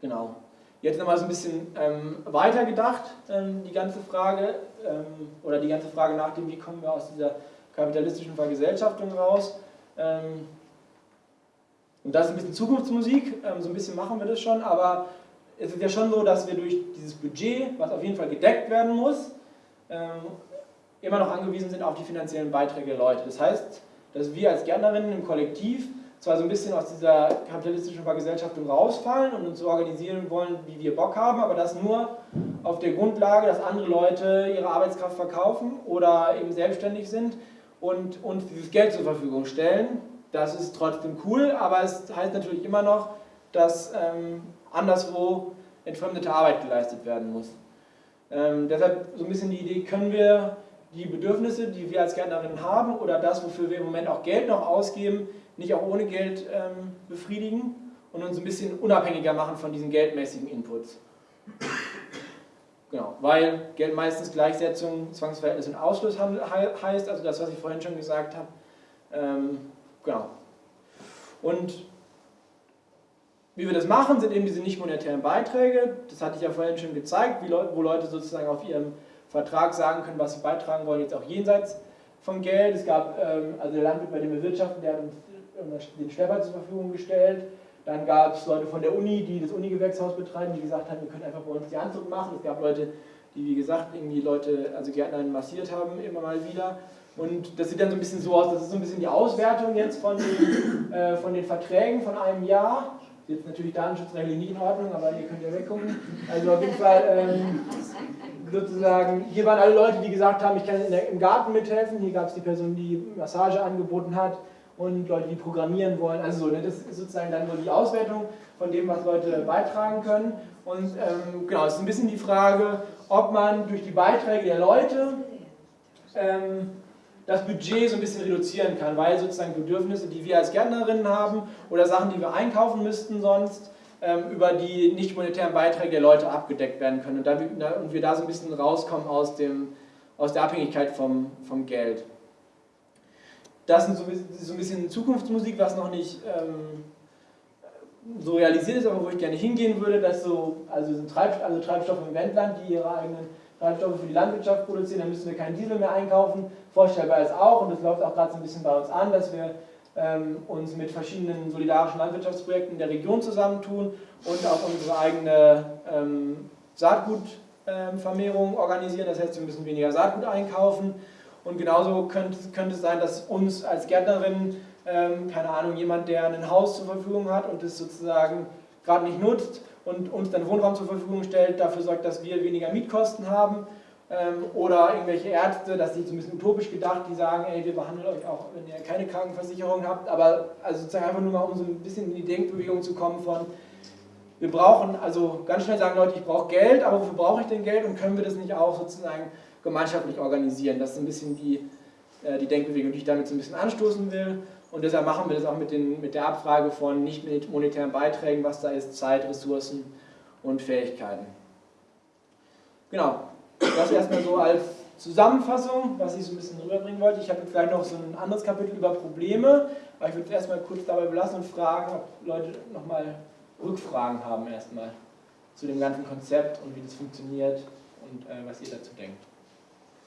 Genau. Jetzt nochmal so ein bisschen ähm, weiter gedacht, ähm, die ganze Frage, ähm, oder die ganze Frage nach dem, wie kommen wir aus dieser kapitalistischen Vergesellschaftung raus. Ähm, und das ist ein bisschen Zukunftsmusik, ähm, so ein bisschen machen wir das schon, aber es ist ja schon so, dass wir durch dieses Budget, was auf jeden Fall gedeckt werden muss, ähm, immer noch angewiesen sind auf die finanziellen Beiträge der Leute. Das heißt, dass wir als Gärtnerinnen im Kollektiv zwar so ein bisschen aus dieser kapitalistischen Vergesellschaftung rausfallen und uns so organisieren wollen, wie wir Bock haben, aber das nur auf der Grundlage, dass andere Leute ihre Arbeitskraft verkaufen oder eben selbstständig sind und uns dieses Geld zur Verfügung stellen. Das ist trotzdem cool, aber es heißt natürlich immer noch, dass ähm, anderswo entfremdete Arbeit geleistet werden muss. Ähm, deshalb so ein bisschen die Idee, können wir die Bedürfnisse, die wir als Gärtnerinnen haben oder das, wofür wir im Moment auch Geld noch ausgeben, nicht auch ohne Geld ähm, befriedigen und uns ein bisschen unabhängiger machen von diesen geldmäßigen Inputs. Genau, weil Geld meistens Gleichsetzung, Zwangsverhältnis und Ausschluss heißt, also das, was ich vorhin schon gesagt habe. Ähm, genau. Und wie wir das machen, sind eben diese nicht monetären Beiträge. Das hatte ich ja vorhin schon gezeigt, Leute, wo Leute sozusagen auf ihrem Vertrag sagen können, was sie beitragen wollen, jetzt auch jenseits von Geld. Es gab, ähm, also der Landwirt, bei dem wir wirtschaften, der hat uns den Schlepper zur Verfügung gestellt. Dann gab es Leute von der Uni, die das Uni-Gewächshaus betreiben, die gesagt haben, wir können einfach bei uns die Anzug machen. Es gab Leute, die wie gesagt irgendwie Leute, also Gärtner massiert haben, immer mal wieder. Und das sieht dann so ein bisschen so aus, das ist so ein bisschen die Auswertung jetzt von den, äh, von den Verträgen von einem Jahr. Jetzt natürlich datenschutzrechtlich nicht in Ordnung, aber ihr könnt ja weggucken. Also auf jeden Fall ähm, sozusagen, hier waren alle Leute, die gesagt haben, ich kann im Garten mithelfen. Hier gab es die Person, die Massage angeboten hat und Leute, die programmieren wollen. Also so, ne, das ist sozusagen dann nur die Auswertung von dem, was Leute beitragen können. Und ähm, genau, es ist ein bisschen die Frage, ob man durch die Beiträge der Leute ähm, das Budget so ein bisschen reduzieren kann, weil sozusagen Bedürfnisse, die wir als Gärtnerinnen haben oder Sachen, die wir einkaufen müssten sonst, über die nicht monetären Beiträge der Leute abgedeckt werden können und, da, und wir da so ein bisschen rauskommen aus, dem, aus der Abhängigkeit vom, vom Geld. Das ist so, ein bisschen Zukunftsmusik, was noch nicht ähm, so realisiert ist, aber wo ich gerne hingehen würde, dass so, also sind Treib, also Treibstoffe im Wendland, die ihre eigenen Treibstoffe für die Landwirtschaft produzieren, dann müssen wir keinen Diesel mehr einkaufen. Vorstellbar ist auch, und das läuft auch gerade so ein bisschen bei uns an, dass wir ähm, uns mit verschiedenen solidarischen Landwirtschaftsprojekten der Region zusammentun und auch unsere eigene ähm, Saatgutvermehrung ähm, organisieren. Das heißt, wir müssen weniger Saatgut einkaufen und genauso könnte, könnte es sein, dass uns als Gärtnerin, ähm, keine Ahnung, jemand, der ein Haus zur Verfügung hat und es sozusagen gerade nicht nutzt und uns dann Wohnraum zur Verfügung stellt, dafür sorgt, dass wir weniger Mietkosten haben. Ähm, oder irgendwelche Ärzte, das ist so ein bisschen utopisch gedacht, die sagen, ey, wir behandeln euch auch, wenn ihr keine Krankenversicherung habt, aber also sozusagen einfach nur mal, um so ein bisschen in die Denkbewegung zu kommen von, wir brauchen, also ganz schnell sagen Leute, ich brauche Geld, aber wofür brauche ich denn Geld und können wir das nicht auch sozusagen gemeinschaftlich organisieren. Das ist ein bisschen die, äh, die Denkbewegung, die ich damit so ein bisschen anstoßen will. Und deshalb machen wir das auch mit, den, mit der Abfrage von nicht monetären Beiträgen, was da ist, Zeit, Ressourcen und Fähigkeiten. Genau, das erstmal so als Zusammenfassung, was ich so ein bisschen rüberbringen wollte. Ich habe jetzt gleich noch so ein anderes Kapitel über Probleme, aber ich würde es erstmal kurz dabei belassen und fragen, ob Leute nochmal Rückfragen haben erstmal zu dem ganzen Konzept und wie das funktioniert und äh, was ihr dazu denkt.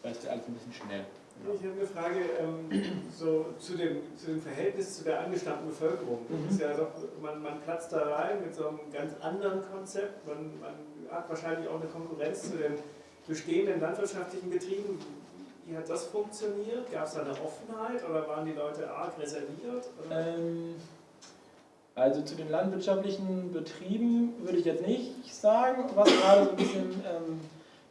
Weil es alles ein bisschen schnell. Ich habe eine Frage ähm, so zu, dem, zu dem Verhältnis zu der angestammten Bevölkerung. Mhm. Ist ja doch, man, man platzt da rein mit so einem ganz anderen Konzept. Man, man hat wahrscheinlich auch eine Konkurrenz zu den bestehenden landwirtschaftlichen Betrieben. Wie hat das funktioniert? Gab es da eine Offenheit oder waren die Leute arg reserviert? Ähm, also zu den landwirtschaftlichen Betrieben würde ich jetzt nicht sagen, was gerade so ein bisschen ähm,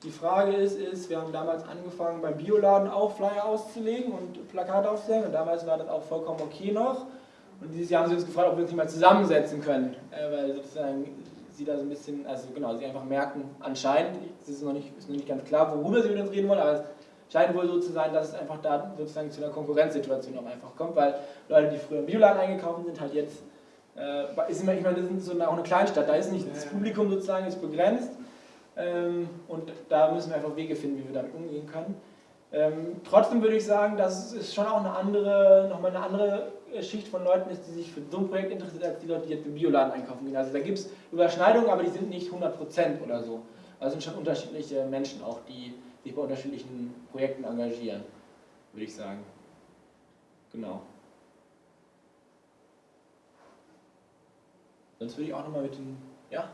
die Frage ist, ist, wir haben damals angefangen beim Bioladen auch Flyer auszulegen und Plakate aufzuhängen und damals war das auch vollkommen okay noch. Und dieses Jahr haben sie uns gefragt, ob wir uns nicht mal zusammensetzen können, äh, weil sozusagen sie da so ein bisschen, also genau, sie einfach merken, anscheinend, es ist noch nicht, ist noch nicht ganz klar, worüber sie mit uns reden wollen, aber es scheint wohl so zu sein, dass es einfach da sozusagen zu einer Konkurrenzsituation auch einfach kommt, weil Leute, die früher im Bioladen eingekauft sind, halt jetzt, äh, ist immer, ich meine, das ist so eine, auch eine Kleinstadt, da ist nicht das Publikum sozusagen ist begrenzt ähm, und da müssen wir einfach Wege finden, wie wir damit umgehen können. Ähm, trotzdem würde ich sagen, dass es schon auch eine andere, nochmal eine andere Schicht von Leuten ist, die sich für so ein Projekt interessiert, als die Leute, die jetzt im Bioladen einkaufen gehen. Also da gibt es Überschneidungen, aber die sind nicht 100% oder so. Also sind schon unterschiedliche Menschen auch, die sich bei unterschiedlichen Projekten engagieren, würde ich sagen. Genau. Sonst würde ich auch nochmal mit den, ja?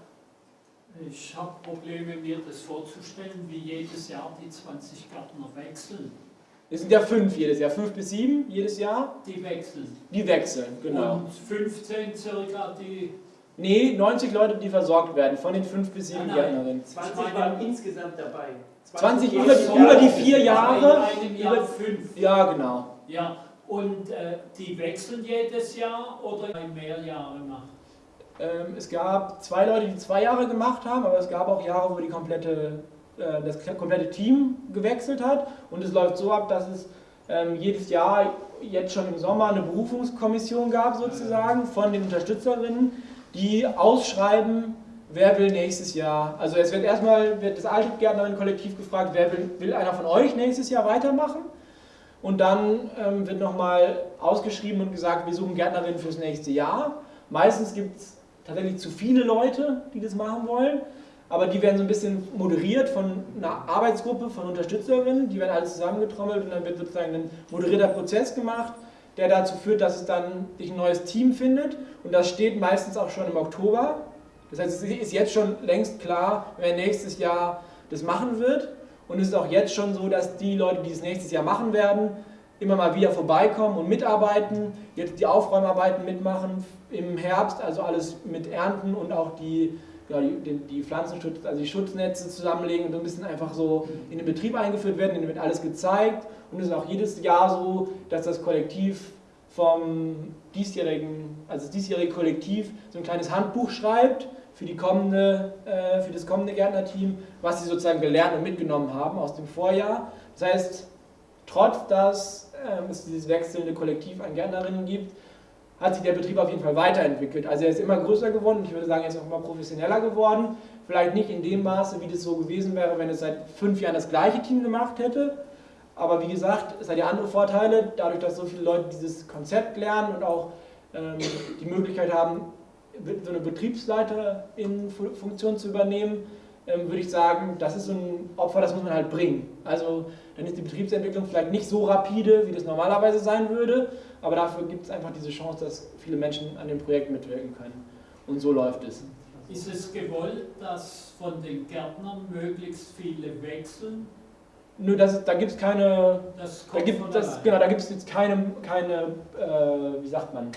Ich habe Probleme, mir das vorzustellen, wie jedes Jahr die 20 Gärtner wechseln. Es sind ja fünf jedes Jahr, fünf bis sieben jedes Jahr. Die wechseln. Die wechseln, genau. Und 15 circa, die. Nee, 90 Leute, die versorgt werden von den fünf bis sieben Gärtnerinnen. 20 waren insgesamt dabei. 20, 20 über, die, über die vier Jahre. In einem Jahr fünf. Ja, genau. Ja, und äh, die wechseln jedes Jahr oder mehr Jahre macht? Ähm, es gab zwei Leute, die zwei Jahre gemacht haben, aber es gab auch Jahre, wo die komplette, äh, das komplette Team gewechselt hat. Und es läuft so ab, dass es ähm, jedes Jahr jetzt schon im Sommer eine Berufungskommission gab, sozusagen, von den Unterstützerinnen, die ausschreiben, wer will nächstes Jahr. Also es wird erstmal wird das alte Gärtnerin-Kollektiv gefragt, wer will, will einer von euch nächstes Jahr weitermachen? Und dann ähm, wird nochmal ausgeschrieben und gesagt, wir suchen Gärtnerinnen fürs nächste Jahr. Meistens gibt es tatsächlich zu viele Leute, die das machen wollen, aber die werden so ein bisschen moderiert von einer Arbeitsgruppe von Unterstützerinnen, die werden alles zusammengetrommelt und dann wird sozusagen ein moderierter Prozess gemacht, der dazu führt, dass es dann sich ein neues Team findet. Und das steht meistens auch schon im Oktober. Das heißt, es ist jetzt schon längst klar, wer nächstes Jahr das machen wird. Und es ist auch jetzt schon so, dass die Leute, die es nächstes Jahr machen werden, immer mal wieder vorbeikommen und mitarbeiten, jetzt die Aufräumarbeiten mitmachen im Herbst, also alles mit Ernten und auch die, ja, die, die Pflanzenschutz, also die Schutznetze zusammenlegen und so ein bisschen einfach so in den Betrieb eingeführt werden, denen wird alles gezeigt und es ist auch jedes Jahr so, dass das Kollektiv vom diesjährigen, also das diesjährige Kollektiv so ein kleines Handbuch schreibt für, die kommende, äh, für das kommende Gärtnerteam, was sie sozusagen gelernt und mitgenommen haben aus dem Vorjahr. Das heißt, trotz dass ähm, es dieses wechselnde Kollektiv an Gärtnerinnen gibt, hat sich der Betrieb auf jeden Fall weiterentwickelt. Also er ist immer größer geworden ich würde sagen, er ist auch immer professioneller geworden. Vielleicht nicht in dem Maße, wie das so gewesen wäre, wenn es seit fünf Jahren das gleiche Team gemacht hätte. Aber wie gesagt, es hat ja andere Vorteile, dadurch, dass so viele Leute dieses Konzept lernen und auch ähm, die Möglichkeit haben, so eine Betriebsleiterin-Funktion zu übernehmen, ähm, würde ich sagen, das ist so ein Opfer, das muss man halt bringen. Also dann ist die Betriebsentwicklung vielleicht nicht so rapide, wie das normalerweise sein würde, aber dafür gibt es einfach diese Chance, dass viele Menschen an dem Projekt mitwirken können. Und so läuft es. Ist es gewollt, dass von den Gärtnern möglichst viele wechseln? Nö, das, da gibt es keine. Das da gibt, das, genau, da gibt es jetzt keine, keine äh, wie sagt man?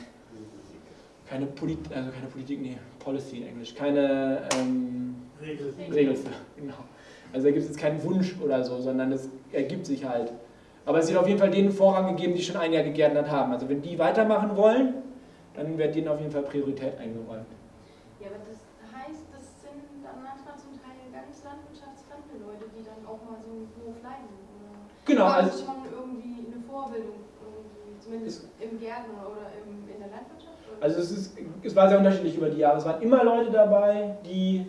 Keine Politik, also keine Politik, nee, Policy in Englisch, keine ähm, Regel. Regel für, genau. Also da gibt es jetzt keinen Wunsch oder so, sondern es ergibt sich halt. Aber es wird auf jeden Fall denen Vorrang gegeben, die schon ein Jahr gegärtnert haben. Also wenn die weitermachen wollen, dann wird denen auf jeden Fall Priorität eingeräumt. Ja, aber das heißt, das sind dann manchmal zum Teil ganz landwirtschaftsfremde Leute, die dann auch mal so einen Hof leiten. Oder genau. also schon irgendwie eine Vorbildung irgendwie Zumindest im Gärtner oder im, in der Landwirtschaft? Oder? Also es, ist, es war sehr unterschiedlich über die Jahre. Es waren immer Leute dabei, die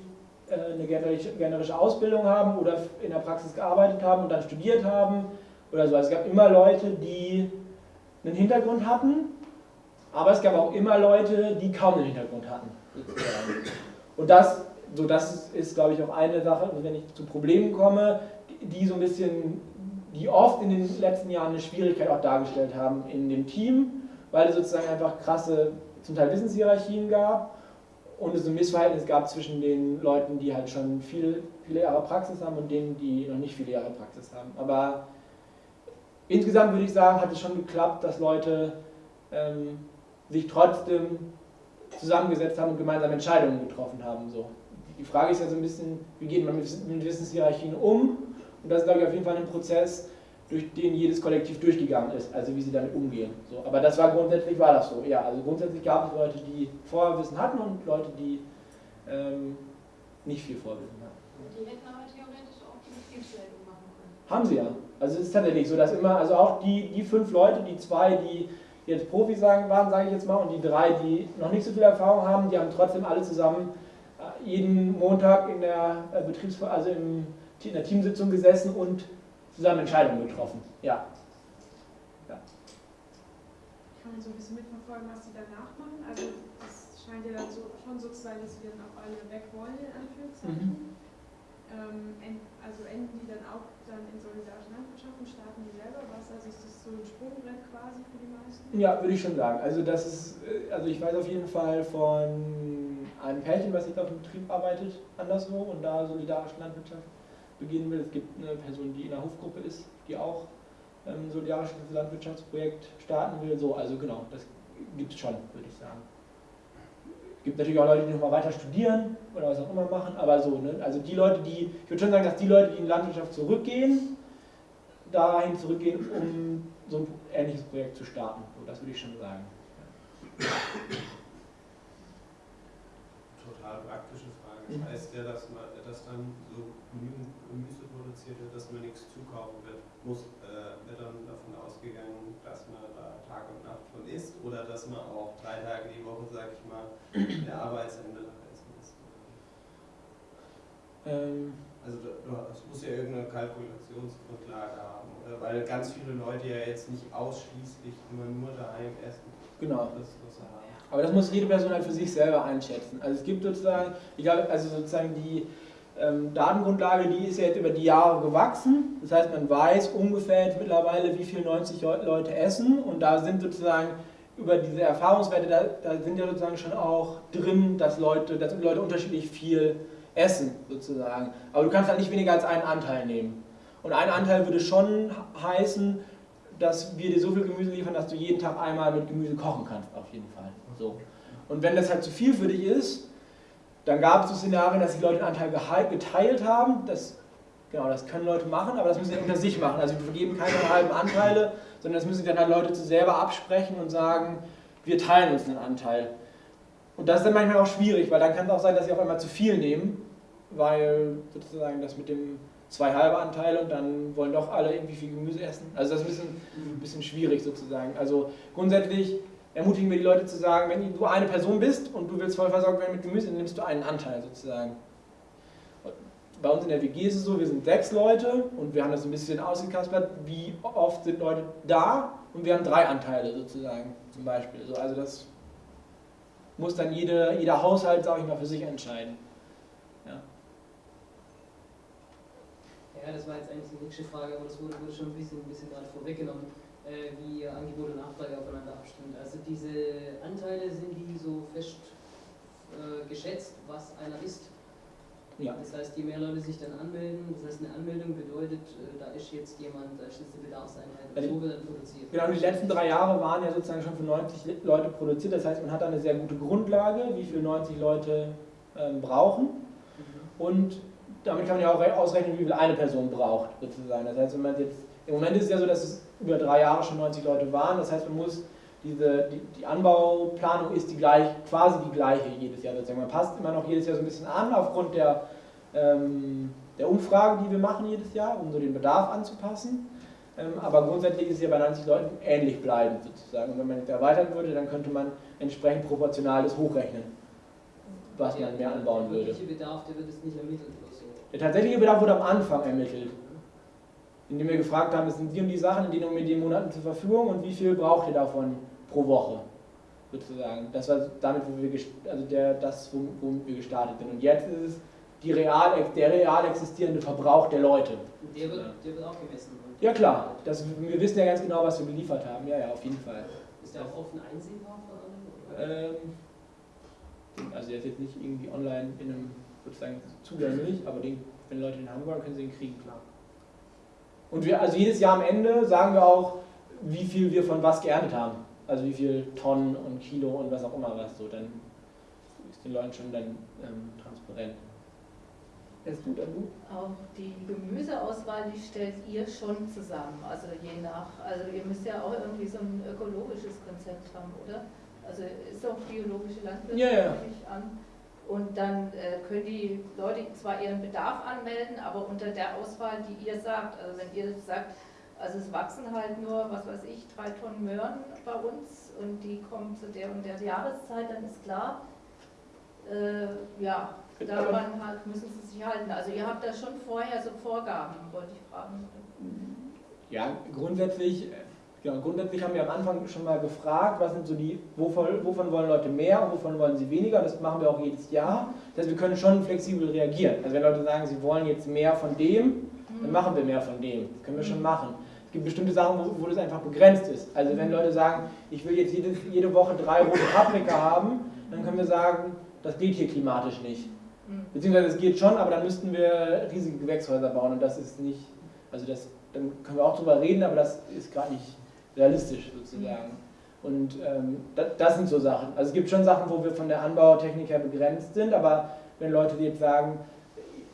äh, eine gärtnerische Ausbildung haben oder in der Praxis gearbeitet haben und dann studiert haben oder so. Also es gab immer Leute, die einen Hintergrund hatten, aber es gab auch immer Leute, die kaum einen Hintergrund hatten. Und das, so das ist, glaube ich, auch eine Sache, wenn ich zu Problemen komme, die so ein bisschen, die oft in den letzten Jahren eine Schwierigkeit auch dargestellt haben in dem Team, weil es sozusagen einfach krasse, zum Teil Wissenshierarchien gab und es ein Missverhältnis gab zwischen den Leuten, die halt schon viel, viele Jahre Praxis haben und denen, die noch nicht viele Jahre Praxis haben. Aber insgesamt würde ich sagen, hat es schon geklappt, dass Leute ähm, sich trotzdem zusammengesetzt haben und gemeinsam Entscheidungen getroffen haben. So. Die Frage ist ja so ein bisschen, wie geht man mit, mit Wissenshierarchien um? Und das ist, glaube ich, auf jeden Fall ein Prozess, durch den jedes Kollektiv durchgegangen ist, also wie sie damit umgehen. So, aber das war grundsätzlich war das so. Ja, also grundsätzlich gab es Leute, die Vorwissen hatten und Leute, die ähm, nicht viel Vorwissen hatten. Die hätten aber theoretisch auch die Betriebsleitung machen können. Haben sie ja. Also es ist tatsächlich so, dass immer, also auch die, die fünf Leute, die zwei, die jetzt Profis sagen, waren, sage ich jetzt mal, und die drei, die noch nicht so viel Erfahrung haben, die haben trotzdem alle zusammen äh, jeden Montag in der äh, Betriebs also im, in der Teamsitzung gesessen und zusammen Entscheidungen getroffen. Ja. Kann man so ein bisschen mitverfolgen, was sie danach machen? Also das scheint ja dann so, schon so zu sein, dass sie dann auch alle weg wollen, in Anführungszeichen. En- also enden die dann auch dann in solidarischen Landwirtschaften, starten die selber was? Also ist das so ein Sprungbrett quasi für die meisten? Ja, würde ich schon sagen. Also das ist, äh, also ich weiß auf jeden Fall von einem Pärchen, was jetzt auf dem Betrieb arbeitet, anderswo und da solidarische Landwirtschaft beginnen will. Es gibt eine Person, die in der Hofgruppe ist, die auch ähm, ein solidarisches Landwirtschaftsprojekt starten will. So, also genau, das gibt es schon, würde ich sagen. Es gibt natürlich auch Leute, die nochmal weiter studieren oder was auch immer machen, aber so, ne? also die Leute, die, ich würde schon sagen, dass die Leute, die in die Landwirtschaft zurückgehen, dahin zurückgehen, um so ein ähnliches Projekt zu starten. So, das würde ich schon sagen. Total praktische Frage. Mhm. Das heißt ja, dass, man, dass dann so genügend Gemüse produziert wird, dass man nichts zukaufen wird. Muss, äh, wird dann davon ausgegangen, dass man isst oder dass man auch drei Tage die Woche, sag ich mal, der Arbeitsende Essen isst. Ähm, Also es muss ja irgendeine Kalkulationsgrundlage haben, oder? Weil ganz viele Leute ja jetzt nicht ausschließlich immer nur daheim essen. genau. Das, haben. Aber das muss jede Person halt für sich selber einschätzen. Also es gibt sozusagen, ich glaube, also sozusagen die ähm, Datengrundlage, die ist jetzt über die Jahre gewachsen. Das heißt, man weiß ungefähr jetzt mittlerweile, wie viel 90 Leu- Leute essen. Und da sind sozusagen über diese Erfahrungswerte, da, da sind ja sozusagen schon auch drin, dass Leute, dass Leute unterschiedlich viel essen, sozusagen. Aber du kannst halt nicht weniger als einen Anteil nehmen. Und ein Anteil würde schon heißen, dass wir dir so viel Gemüse liefern, dass du jeden Tag einmal mit Gemüse kochen kannst, auf jeden Fall. So. Und wenn das halt zu viel für dich ist, dann gab es so Szenarien, dass die Leute den Anteil geteilt haben. Das, genau, das können Leute machen, aber das müssen sie unter sich machen. Also wir vergeben keine halben Anteile, sondern das müssen dann halt Leute zu selber absprechen und sagen, wir teilen uns einen Anteil. Und das ist dann manchmal auch schwierig, weil dann kann es auch sein, dass sie auf einmal zu viel nehmen, weil sozusagen das mit dem zwei halbe Anteile und dann wollen doch alle irgendwie viel Gemüse essen. Also das ist ein bisschen, ein bisschen schwierig sozusagen. Also grundsätzlich ermutigen wir die Leute zu sagen, wenn du eine Person bist und du willst voll versorgt werden mit Gemüse, dann nimmst du einen Anteil sozusagen. Bei uns in der WG ist es so, wir sind sechs Leute und wir haben das ein bisschen ausgekaspert, wie oft sind Leute da und wir haben drei Anteile sozusagen zum Beispiel. So, also das muss dann jede, jeder Haushalt, sage ich mal, für sich entscheiden. Ja, das war jetzt eigentlich die nächste Frage, aber das wurde, wurde schon ein bisschen, ein bisschen gerade vorweggenommen, äh, wie Angebot und Nachfrage aufeinander abstimmt. Also diese Anteile, sind die so fest äh, geschätzt, was einer isst? Ja. Das heißt, je mehr Leute sich dann anmelden, das heißt, eine Anmeldung bedeutet, äh, da ist jetzt jemand, da ist jetzt eine Bedarfseinheit und Also, so wird dann produziert. Genau, die letzten drei Jahre waren ja sozusagen schon für 90 Leute produziert. Das heißt, man hat eine sehr gute Grundlage, wie viel 90 Leute ähm, brauchen. Mhm. Und damit kann man ja auch re- ausrechnen, wie viel eine Person braucht, sozusagen. Das heißt, wenn man jetzt, im Moment ist es ja so, dass es über drei Jahre schon 90 Leute waren. Das heißt, man muss diese, die, die Anbauplanung ist die gleich, quasi die gleiche jedes Jahr sozusagen. Man passt immer noch jedes Jahr so ein bisschen an aufgrund der, ähm, der Umfrage, die wir machen jedes Jahr, um so den Bedarf anzupassen. Ähm, aber grundsätzlich ist es ja bei 90 Leuten ähnlich bleiben sozusagen. Und wenn man jetzt erweitern würde, dann könnte man entsprechend proportional das hochrechnen, was man mehr anbauen Der würde. wirkliche Bedarf, der wird jetzt nicht ermittelt oder so. Der tatsächliche Bedarf wurde am Anfang ermittelt, indem wir gefragt haben, es sind die und die Sachen, die mit den Monaten zur Verfügung und wie viel braucht ihr davon pro Woche, sozusagen. Das war damit, wo wir, also der, das, wo- womit wir gestartet sind. Und jetzt ist es die real, der real existierende Verbrauch der Leute. Und der wird, der wird auch gemessen. Und Ja klar, das, wir wissen ja ganz genau, was wir geliefert haben. Ja, ja, auf jeden Fall. Ist der auch offen einsehbar von allen? Ähm, also der ist jetzt nicht irgendwie online in einem sozusagen zugänglich, aber den, wenn Leute den haben wollen, können sie ihn kriegen, klar. Und wir, also jedes Jahr am Ende sagen wir auch, wie viel wir von was geerntet haben. Also wie viel Tonnen und Kilo und was auch immer was so. Dann ist den Leuten schon dann ähm, transparent. Ist gut, dann du? Auch die Gemüseauswahl, die stellt ihr schon zusammen, also je nach, also ihr müsst ja auch irgendwie so ein ökologisches Konzept haben, oder? Also ist doch biologische Landwirtschaft, Ja, ja. an. Und dann äh, können die Leute zwar ihren Bedarf anmelden, aber unter der Auswahl, die ihr sagt, also wenn ihr sagt, also es wachsen halt nur, was weiß ich, drei Tonnen Möhren bei uns und die kommen zu der und der Jahreszeit, dann ist klar, äh, ja, daran halt müssen sie sich halten. Also ihr habt da schon vorher so Vorgaben, wollte ich fragen. Ja, grundsätzlich, genau, grundsätzlich haben wir am Anfang schon mal gefragt, was sind so die, wovon, wovon wollen Leute mehr und wovon wollen sie weniger. Das machen wir auch jedes Jahr. Das heißt, wir können schon flexibel reagieren. Also wenn Leute sagen, sie wollen jetzt mehr von dem, dann machen wir mehr von dem. Das können wir schon machen. Es gibt bestimmte Sachen, wo, wo das einfach begrenzt ist. Also wenn Leute sagen, ich will jetzt jede, jede Woche drei rote Paprika haben, dann können wir sagen, das geht hier klimatisch nicht. Mhm. Beziehungsweise es geht schon, aber dann müssten wir riesige Gewächshäuser bauen und das ist nicht, also das, dann können wir auch drüber reden, aber das ist gerade nicht realistisch sozusagen. Und ähm, das, das sind so Sachen. Also es gibt schon Sachen, wo wir von der Anbautechnik her begrenzt sind, aber wenn Leute jetzt sagen,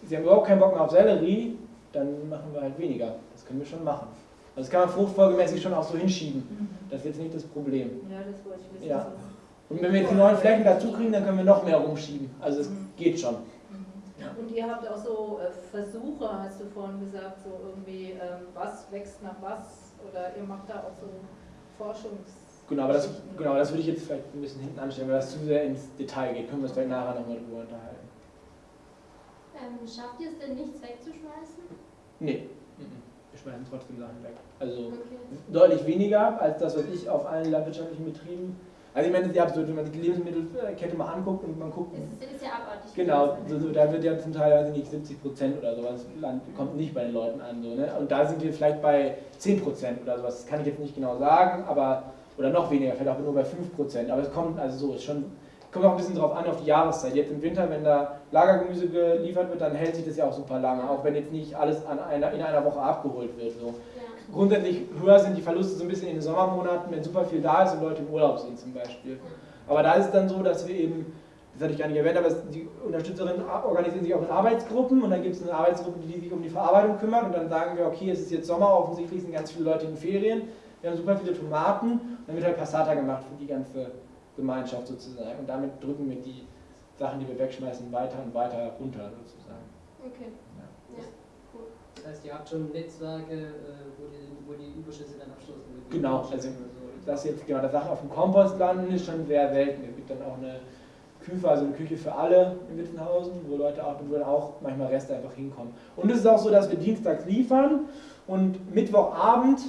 sie haben überhaupt keinen Bock mehr auf Sellerie, dann machen wir halt weniger. Das können wir schon machen. Also das kann man fruchtfolgemäßig schon auch so hinschieben. Mhm. Das ist jetzt nicht das Problem. Ja, das wollte ich wissen. Ja. Und wenn wir jetzt die neuen Flächen dazu kriegen, dann können wir noch mehr rumschieben. Also es Mhm. geht schon. Mhm. Und ihr habt auch so äh, Versuche, hast du vorhin gesagt, so irgendwie, ähm, was wächst nach was? Oder ihr macht da auch so Forschungs... Genau, aber das, genau, das würde ich jetzt vielleicht ein bisschen hinten anstellen, weil das zu sehr ins Detail geht. Können wir uns vielleicht nachher nochmal drüber unterhalten. Ähm, schafft ihr es denn nichts wegzuschmeißen? Nee, mhm. wir schmeißen trotzdem Sachen weg. Also Okay. deutlich weniger als das, was ich auf allen landwirtschaftlichen Betrieben. Also ich meine, das ist ja absurd, wenn man sich die Lebensmittelkette mal anguckt und man guckt. Es ist, ist ja abartig. Genau, so, so, da wird ja zum Teil, weiß ich nicht, 70 Prozent oder sowas, Land kommt nicht bei den Leuten an. So, ne? Und da sind wir vielleicht bei 10 Prozent oder sowas, das kann ich jetzt nicht genau sagen, aber, oder noch weniger, vielleicht auch nur bei 5 Prozent. Aber es kommt, also so, ist schon, kommt auch ein bisschen drauf an, auf die Jahreszeit. Jetzt im Winter, wenn da Lagergemüse geliefert wird, dann hält sich das ja auch super lange, auch wenn jetzt nicht alles an einer, in einer Woche abgeholt wird. So. Grundsätzlich höher sind die Verluste so ein bisschen in den Sommermonaten, wenn super viel da ist und Leute im Urlaub sind zum Beispiel. Aber da ist es dann so, dass wir eben, das hatte ich gar nicht erwähnt, aber die Unterstützerinnen organisieren sich auch in Arbeitsgruppen und dann gibt es eine Arbeitsgruppe, die sich um die Verarbeitung kümmert und dann sagen wir, okay, es ist jetzt Sommer, offensichtlich sind ganz viele Leute in Ferien, wir haben super viele Tomaten und dann wird halt Passata gemacht für die ganze Gemeinschaft sozusagen und damit drücken wir die Sachen, die wir wegschmeißen, weiter und weiter runter sozusagen. Okay. Das heißt, ihr habt schon Netzwerke, äh, wo die, wo die Überschüsse dann abschließen. Genau, also das jetzt, genau, das Sachen auf dem Kompost landen ist schon sehr selten. Es gibt dann auch eine Küche, also eine Küche für alle in Wittenhausen, wo Leute auch, wo dann auch manchmal Reste einfach hinkommen. Und es ist auch so, dass wir dienstags liefern und Mittwochabend,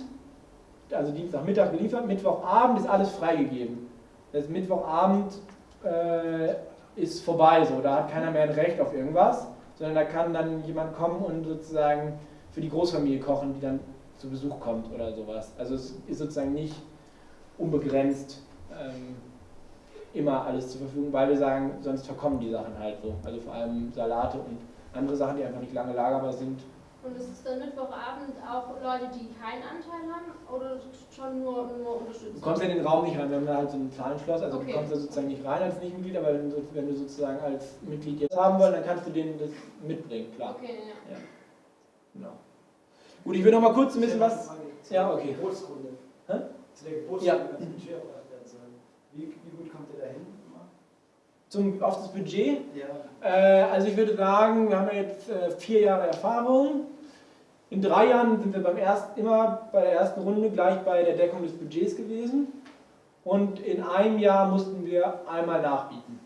also Dienstagmittag geliefert, Mittwochabend ist alles freigegeben. Das Mittwochabend äh, ist vorbei, so, da hat keiner mehr ein Recht auf irgendwas, sondern da kann dann jemand kommen und sozusagen für die Großfamilie kochen, die dann zu Besuch kommt oder sowas. Also es ist sozusagen nicht unbegrenzt ähm, immer alles zur Verfügung, weil wir sagen, sonst verkommen die Sachen halt so. Also vor allem Salate und andere Sachen, die einfach nicht lange lagerbar sind. Und ist es dann Mittwochabend auch Leute, die keinen Anteil haben oder schon nur, nur unterstützen? Du kommst ja in den Raum nicht rein, wir haben da halt so ein Zahlenschloss, also Okay. du kommst da sozusagen nicht rein als Nichtmitglied, aber wenn du, wenn du sozusagen als Mitglied jetzt haben wollen, dann kannst du denen das mitbringen, klar. Okay, ja. Genau. Gut, ich will noch mal kurz ein bisschen was. Ja, okay. Geburtskunde. Hä? Zu der Geburtskunde Ja. als Budget erweitert werden soll. Wie, wie gut kommt ihr da hin? Zum, auf das Budget. Ja. Äh, also ich würde sagen, wir haben ja jetzt äh, vier Jahre Erfahrung. In drei Jahren sind wir beim ersten, immer bei der ersten Runde gleich bei der Deckung des Budgets gewesen. Und in einem Jahr mussten wir einmal nachbieten.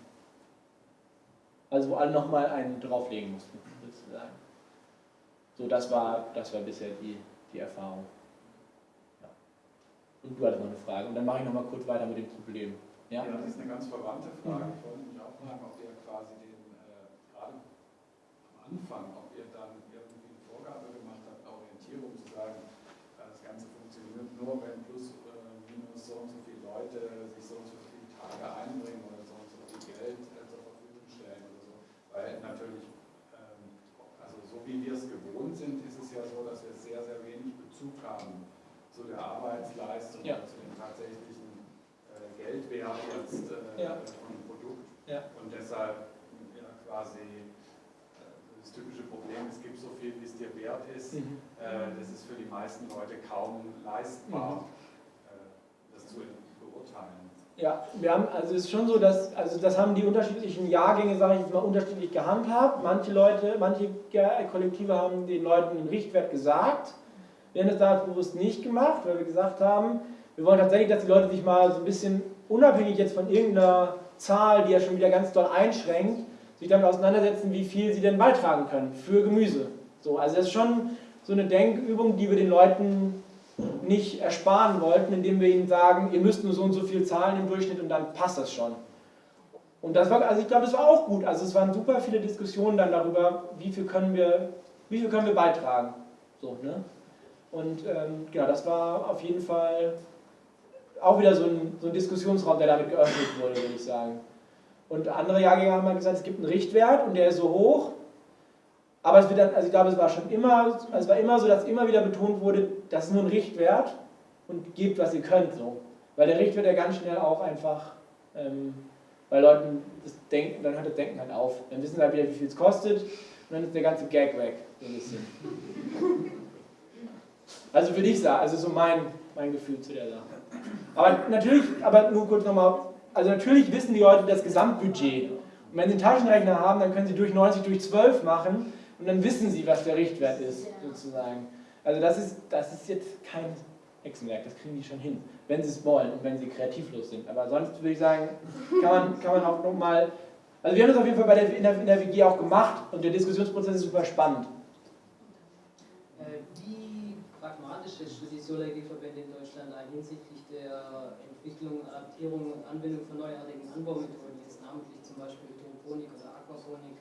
Also wo alle nochmal einen drauflegen mussten, sozusagen. So, das war, das war bisher die, die Erfahrung. Ja. Und du hattest noch eine Frage. Und dann mache ich nochmal kurz weiter mit dem Problem. Ja? ja, das ist eine ganz verwandte Frage. Mich auch fragen, ob ihr quasi den, äh, gerade am Anfang, ob ihr dann irgendwie eine Vorgabe gemacht habt, eine Orientierung zu sagen, das Ganze funktioniert nur, wenn plus äh, minus so und so viele Leute sich so und so viele Tage einbringen oder so und so viel Geld äh, zur Verfügung stellen oder so. Weil natürlich, ähm, also so wie wir es gewohnt sind, ist es ja so, dass wir sehr, sehr wenig Bezug haben zu der Arbeitsleistung Ja. zu dem tatsächlichen äh, Geldwert jetzt äh, Ja. Ja. Und deshalb ja, quasi äh, das typische Problem, es gibt so viel, wie es dir wert ist. Mhm. Äh, das ist für die meisten Leute kaum leistbar, äh, das zu beurteilen. Ja, wir haben, also es ist schon so, dass, also das haben die unterschiedlichen Jahrgänge, sage ich jetzt mal, unterschiedlich gehandhabt. Manche Leute, manche Kollektive haben den Leuten einen Richtwert gesagt. Wir haben das da bewusst nicht gemacht, weil wir gesagt haben, wir wollen tatsächlich, dass die Leute sich mal so ein bisschen unabhängig jetzt von irgendeiner Zahl, die ja schon wieder ganz doll einschränkt, sich damit auseinandersetzen, wie viel sie denn beitragen können für Gemüse. So, also das ist schon so eine Denkübung, die wir den Leuten nicht ersparen wollten, indem wir ihnen sagen, ihr müsst nur so und so viel zahlen im Durchschnitt und dann passt das schon. Und das war, also ich glaube, das war auch gut. Also es waren super viele Diskussionen dann darüber, wie viel können wir, wie viel können wir beitragen. So, ne? Und ähm, genau, das war auf jeden Fall auch wieder so ein, so ein Diskussionsraum, der damit geöffnet wurde, würde ich sagen. Und andere Jahrgänge haben mal gesagt, es gibt einen Richtwert und der ist so hoch. Aber es wird dann, also ich glaube, es war schon immer, also es war immer so, dass immer wieder betont wurde, das ist nur ein Richtwert und gebt, was ihr könnt, so. Weil der Richtwert ja ganz schnell auch einfach, ähm, bei Leuten das Denken, dann hört das Denken halt auf. Dann wissen sie halt wieder, wie viel es kostet und dann ist der ganze Gag weg, so ein bisschen. *laughs* Also würde ich sagen, also so mein, mein Gefühl zu der Sache. Aber natürlich, aber nur kurz nochmal, also natürlich wissen die Leute das Gesamtbudget. Und wenn sie einen Taschenrechner haben, dann können sie durch 90 durch 12 machen und dann wissen sie, was der Richtwert ist, sozusagen. Also das ist, das ist jetzt kein Hexenwerk, das kriegen die schon hin, wenn sie es wollen und wenn sie kreativlos sind. Aber sonst würde ich sagen, kann man, kann man auch nochmal, also wir haben das auf jeden Fall bei der, in, der, in der WG auch gemacht und der Diskussionsprozess ist super spannend. Äh, Wie pragmatisch ist die Solar-G-Verbände in Deutschland hinsichtlich der Entwicklung, Adaptierung und Anwendung von neuartigen Anbaumethoden, jetzt namentlich zum Beispiel Hydroponik oder Aquaponik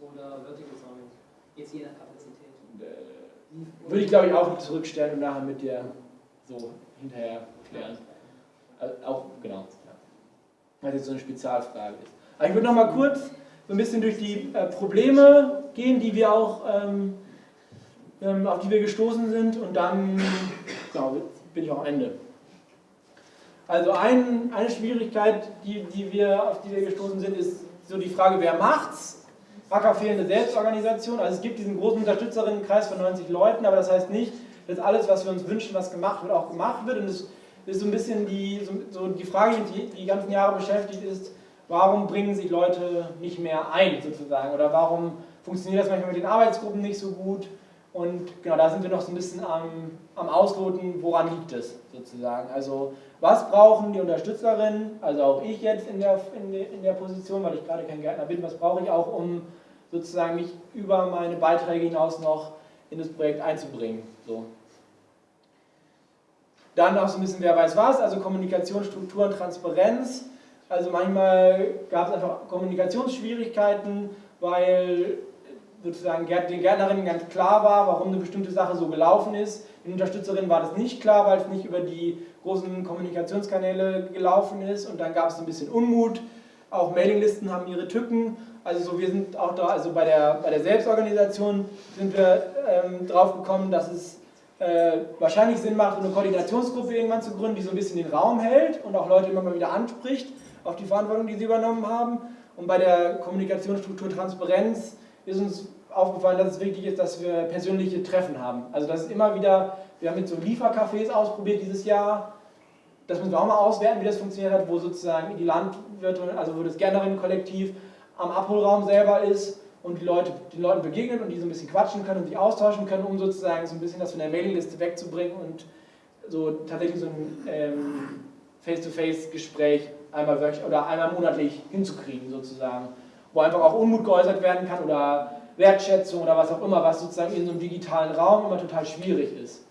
oder Vertical Farming, jetzt je nach Kapazität? Äh, Würde ich glaube ich auch zurückstellen und nachher mit dir so hinterher klären. Also auch, genau. Weil jetzt so eine Spezialfrage ist. Aber ich würde noch mal kurz so ein bisschen durch die äh, Probleme gehen, die wir auch, ähm, ähm, auf die wir gestoßen sind und dann genau, bin ich auch am Ende. Also ein, eine Schwierigkeit, die, die wir, auf die wir gestoßen sind, ist so die Frage, wer macht's? Acker fehlende Selbstorganisation. Also es gibt diesen großen Unterstützerinnenkreis von 90 Leuten, aber das heißt nicht, dass alles, was wir uns wünschen, was gemacht wird, auch gemacht wird. Und es ist so ein bisschen die, so, die Frage, die die ganzen Jahre beschäftigt ist, warum bringen sich Leute nicht mehr ein, sozusagen? Oder warum funktioniert das manchmal mit den Arbeitsgruppen nicht so gut? Und genau, da sind wir noch so ein bisschen am, am Ausloten, woran liegt es, sozusagen. Also was brauchen die Unterstützerinnen, also auch ich jetzt in der, in in der Position, weil ich gerade kein Gärtner bin, was brauche ich auch, um sozusagen mich über meine Beiträge hinaus noch in das Projekt einzubringen. So. Dann auch so ein bisschen, wer weiß was, also Kommunikation, Strukturen, Transparenz. Also manchmal gab es einfach Kommunikationsschwierigkeiten, weil sozusagen den Gärtnerinnen ganz klar war, warum eine bestimmte Sache so gelaufen ist. Den Unterstützerinnen war das nicht klar, weil es nicht über die großen Kommunikationskanäle gelaufen ist und dann gab es ein bisschen Unmut. Auch Mailinglisten haben ihre Tücken. Also so, wir sind auch da, also bei der, bei der Selbstorganisation sind wir ähm, drauf gekommen, dass es äh, wahrscheinlich Sinn macht, eine Koordinationsgruppe irgendwann zu gründen, die so ein bisschen den Raum hält und auch Leute immer mal wieder anspricht auf die Verantwortung, die sie übernommen haben. Und bei der Kommunikationsstruktur Transparenz ist uns aufgefallen, dass es wichtig ist, dass wir persönliche Treffen haben. Also das ist immer wieder, wir haben mit so Liefercafés ausprobiert dieses Jahr, das müssen wir auch mal auswerten, wie das funktioniert hat, wo sozusagen die Landwirte, also wo das Gärtnerinnenkollektiv am Abholraum selber ist und die Leute, den Leuten begegnen und die so ein bisschen quatschen können und sich austauschen können, um sozusagen so ein bisschen das von der Mailingliste wegzubringen und so tatsächlich so ein ähm, Face-to-Face-Gespräch einmal wöchentlich oder einmal monatlich hinzukriegen sozusagen, wo einfach auch Unmut geäußert werden kann oder Wertschätzung oder was auch immer, was sozusagen in so einem digitalen Raum immer total schwierig ist.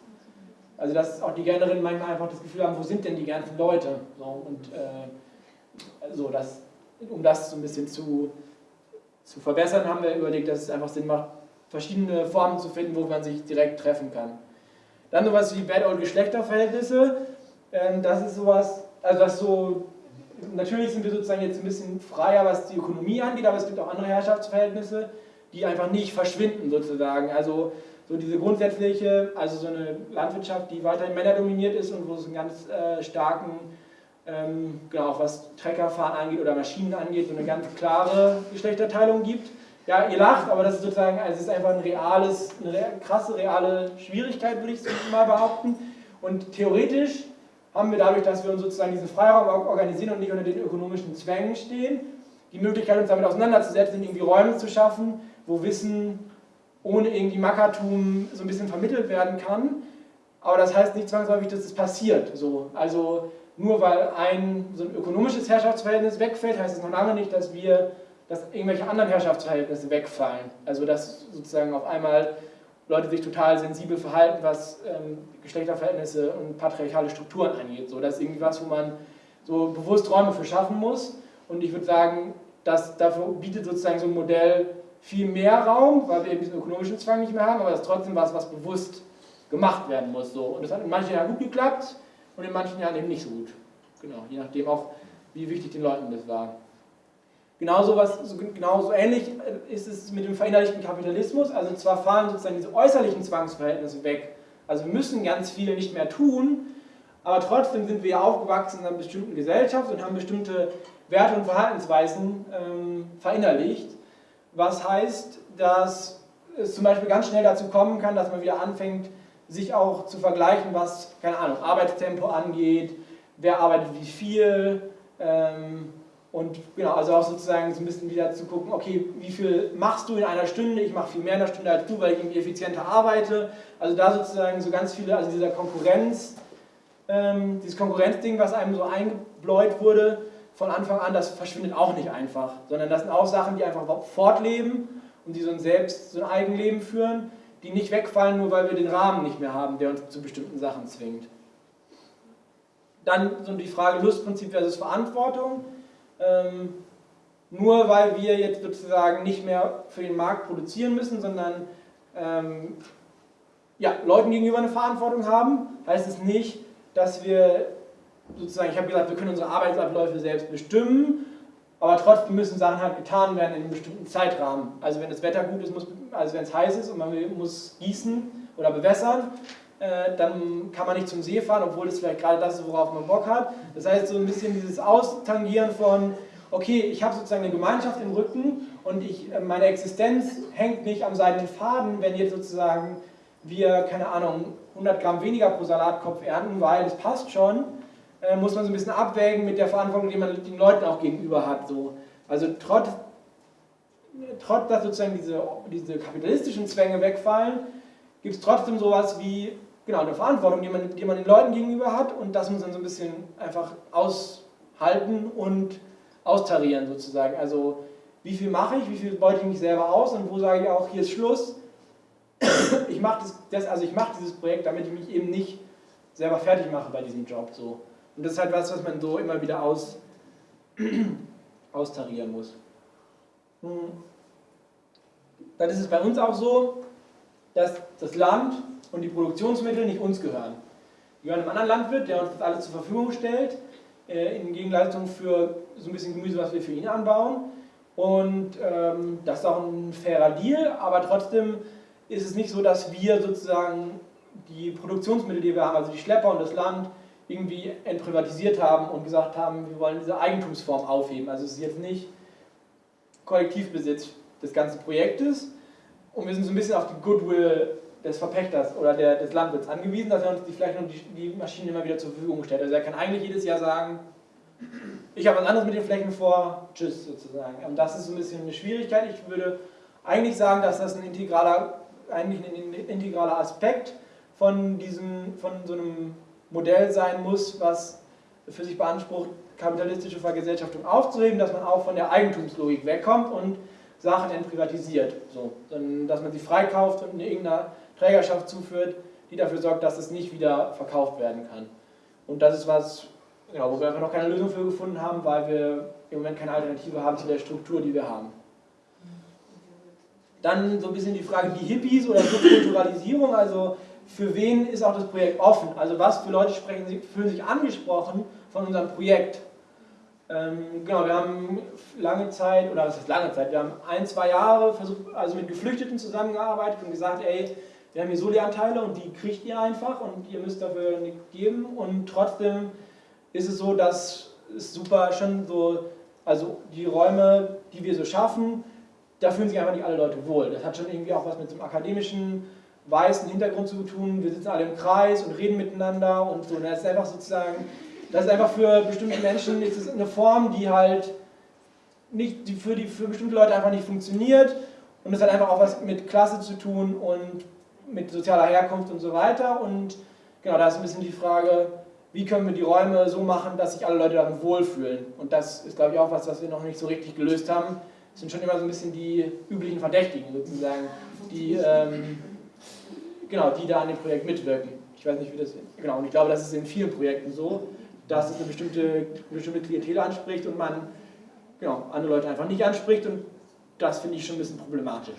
Also dass auch die Gernerinnen manchmal einfach das Gefühl haben, wo sind denn die ganzen Leute? So, und äh, so, das, um das so ein bisschen zu, zu verbessern, haben wir überlegt, dass es einfach Sinn macht, verschiedene Formen zu finden, wo man sich direkt treffen kann. Dann sowas wie Bad Old Geschlechterverhältnisse. Ähm, das ist sowas, also das so, natürlich sind wir sozusagen jetzt ein bisschen freier, was die Ökonomie angeht, aber es gibt auch andere Herrschaftsverhältnisse, die einfach nicht verschwinden sozusagen. Also so diese grundsätzliche, also so eine Landwirtschaft, die weiterhin männerdominiert ist und wo es einen ganz äh, starken, ähm, genau, auch was Treckerfahren angeht oder Maschinen angeht, so eine ganz klare Geschlechterteilung gibt. Ja, ihr lacht, aber das ist sozusagen, also es ist einfach ein reales, eine krasse reale Schwierigkeit, würde ich mal behaupten. Und theoretisch haben wir dadurch, dass wir uns sozusagen diesen Freiraum organisieren und nicht unter den ökonomischen Zwängen stehen, die Möglichkeit, uns damit auseinanderzusetzen, irgendwie Räume zu schaffen, wo Wissen ohne irgendwie Mackertum so ein bisschen vermittelt werden kann. Aber das heißt nicht zwangsläufig, dass es passiert. So. Also nur weil ein so ein ökonomisches Herrschaftsverhältnis wegfällt, heißt es noch lange nicht, dass wir, dass irgendwelche anderen Herrschaftsverhältnisse wegfallen. Also dass sozusagen auf einmal Leute sich total sensibel verhalten, was ähm, Geschlechterverhältnisse und patriarchale Strukturen angeht. So, das ist irgendwie was, wo man so bewusst Räume für schaffen muss. Und ich würde sagen, dass dafür bietet sozusagen so ein Modell viel mehr Raum, weil wir eben diesen ökonomischen Zwang nicht mehr haben, aber das ist trotzdem was, was bewusst gemacht werden muss. So. Und das hat in manchen Jahren gut geklappt und in manchen Jahren eben nicht so gut. Genau, je nachdem auch, wie wichtig den Leuten das war. Genauso, was, genauso ähnlich ist es mit dem verinnerlichten Kapitalismus. Also zwar fallen sozusagen diese äußerlichen Zwangsverhältnisse weg. Also wir müssen ganz viel nicht mehr tun, aber trotzdem sind wir aufgewachsen in einer bestimmten Gesellschaft und haben bestimmte Werte und Verhaltensweisen ähm, verinnerlicht was heißt, dass es zum Beispiel ganz schnell dazu kommen kann, dass man wieder anfängt, sich auch zu vergleichen, was, keine Ahnung, Arbeitstempo angeht, wer arbeitet wie viel ähm, und genau, also auch sozusagen so ein bisschen wieder zu gucken, okay, wie viel machst du in einer Stunde, ich mache viel mehr in einer Stunde als du, weil ich irgendwie effizienter arbeite, also da sozusagen so ganz viele, also dieser Konkurrenz, ähm, dieses Konkurrenzding, was einem so eingebläut wurde, von Anfang an, das verschwindet auch nicht einfach, sondern das sind auch Sachen, die einfach fortleben und die so ein Selbst, so ein Eigenleben führen, die nicht wegfallen, nur weil wir den Rahmen nicht mehr haben, der uns zu bestimmten Sachen zwingt. Dann so die Frage Lustprinzip versus Verantwortung. Ähm, nur weil wir jetzt sozusagen nicht mehr für den Markt produzieren müssen, sondern ähm, ja, Leuten gegenüber eine Verantwortung haben, heißt es nicht, dass wir sozusagen, ich habe gesagt, wir können unsere Arbeitsabläufe selbst bestimmen, aber trotzdem müssen Sachen halt getan werden in einem bestimmten Zeitrahmen. Also wenn das Wetter gut ist, muss, also wenn es heiß ist und man muss gießen oder bewässern, dann kann man nicht zum See fahren, obwohl das vielleicht gerade das ist, worauf man Bock hat. Das heißt, so ein bisschen dieses Austangieren von, okay, ich habe sozusagen eine Gemeinschaft im Rücken und ich, äh, meine Existenz hängt nicht am seidenen Faden, wenn jetzt sozusagen wir, keine Ahnung, 100 Gramm weniger pro Salatkopf ernten, weil es passt schon, äh, muss man so ein bisschen abwägen mit der Verantwortung, die man den Leuten auch gegenüber hat. So. Also trotz, trotz dass sozusagen diese, diese kapitalistischen Zwänge wegfallen, gibt es trotzdem sowas wie genau, eine Verantwortung, die man, die man den Leuten gegenüber hat und das muss man so ein bisschen einfach aushalten und austarieren sozusagen. Also wie viel mache ich, wie viel beute ich mich selber aus und wo sage ich auch, hier ist Schluss. *coughs* Ich mache das, das, also ich dieses Projekt, damit ich mich eben nicht selber fertig mache bei diesem Job. So. Und das ist halt was, was man so immer wieder aus, *coughs* austarieren muss. Hm. Dann ist es bei uns auch so, dass das Land und die Produktionsmittel nicht uns gehören. Die gehören einem anderen Landwirt, der uns das alles zur Verfügung stellt, äh, in Gegenleistung für so ein bisschen Gemüse, was wir für ihn anbauen. Und ähm, das ist auch ein fairer Deal, aber trotzdem ist es nicht so, dass wir sozusagen die Produktionsmittel, die wir haben, also die Schlepper und das Land, irgendwie entprivatisiert haben und gesagt haben, wir wollen diese Eigentumsform aufheben. Also es ist jetzt nicht Kollektivbesitz des ganzen Projektes und wir sind so ein bisschen auf die Goodwill des Verpächters oder der, des Landwirts angewiesen, dass er uns die, vielleicht noch die, die Maschinen immer wieder zur Verfügung stellt. Also er kann eigentlich jedes Jahr sagen, ich habe was anderes mit den Flächen vor, tschüss sozusagen. Und das ist so ein bisschen eine Schwierigkeit. Ich würde eigentlich sagen, dass das ein integraler, eigentlich ein integraler Aspekt von, diesem, von so einem Modell sein muss, was für sich beansprucht, kapitalistische Vergesellschaftung aufzuheben, dass man auch von der Eigentumslogik wegkommt und Sachen entprivatisiert. So, dass man sie freikauft und in irgendeiner Trägerschaft zuführt, die dafür sorgt, dass es nicht wieder verkauft werden kann. Und das ist was, ja, wo wir einfach noch keine Lösung für gefunden haben, weil wir im Moment keine Alternative haben zu der Struktur, die wir haben. Dann so ein bisschen die Frage, die Hippies oder Subkulturalisierung, also für wen ist auch das Projekt offen? Also was für Leute sprechen, fühlen sich angesprochen von unserem Projekt? Ähm, genau, wir haben lange Zeit, oder was heißt lange Zeit, wir haben ein, zwei Jahre versucht, also mit Geflüchteten zusammengearbeitet und gesagt, ey, wir haben hier Soli-Anteile und die kriegt ihr einfach und ihr müsst dafür nichts geben und trotzdem ist es so, dass es super schon so, also die Räume, die wir so schaffen, da fühlen sich einfach nicht alle Leute wohl. Das hat schon irgendwie auch was mit so einem akademischen, weißen Hintergrund zu tun. Wir sitzen alle im Kreis und reden miteinander und so. Das ist einfach sozusagen das ist einfach für bestimmte Menschen ist eine Form, die halt nicht, die für, die für bestimmte Leute einfach nicht funktioniert und es hat einfach auch was mit Klasse zu tun und mit sozialer Herkunft und so weiter und genau, da ist ein bisschen die Frage, wie können wir die Räume so machen, dass sich alle Leute darin wohlfühlen und das ist glaube ich auch was, was wir noch nicht so richtig gelöst haben. Es sind schon immer so ein bisschen die üblichen Verdächtigen sozusagen, die, ähm, genau, die da an dem Projekt mitwirken. Ich weiß nicht, wie das ist. Genau, und ich glaube, das ist in vielen Projekten so dass es eine bestimmte, eine bestimmte Klientel anspricht und man genau, andere Leute einfach nicht anspricht und das finde ich schon ein bisschen problematisch.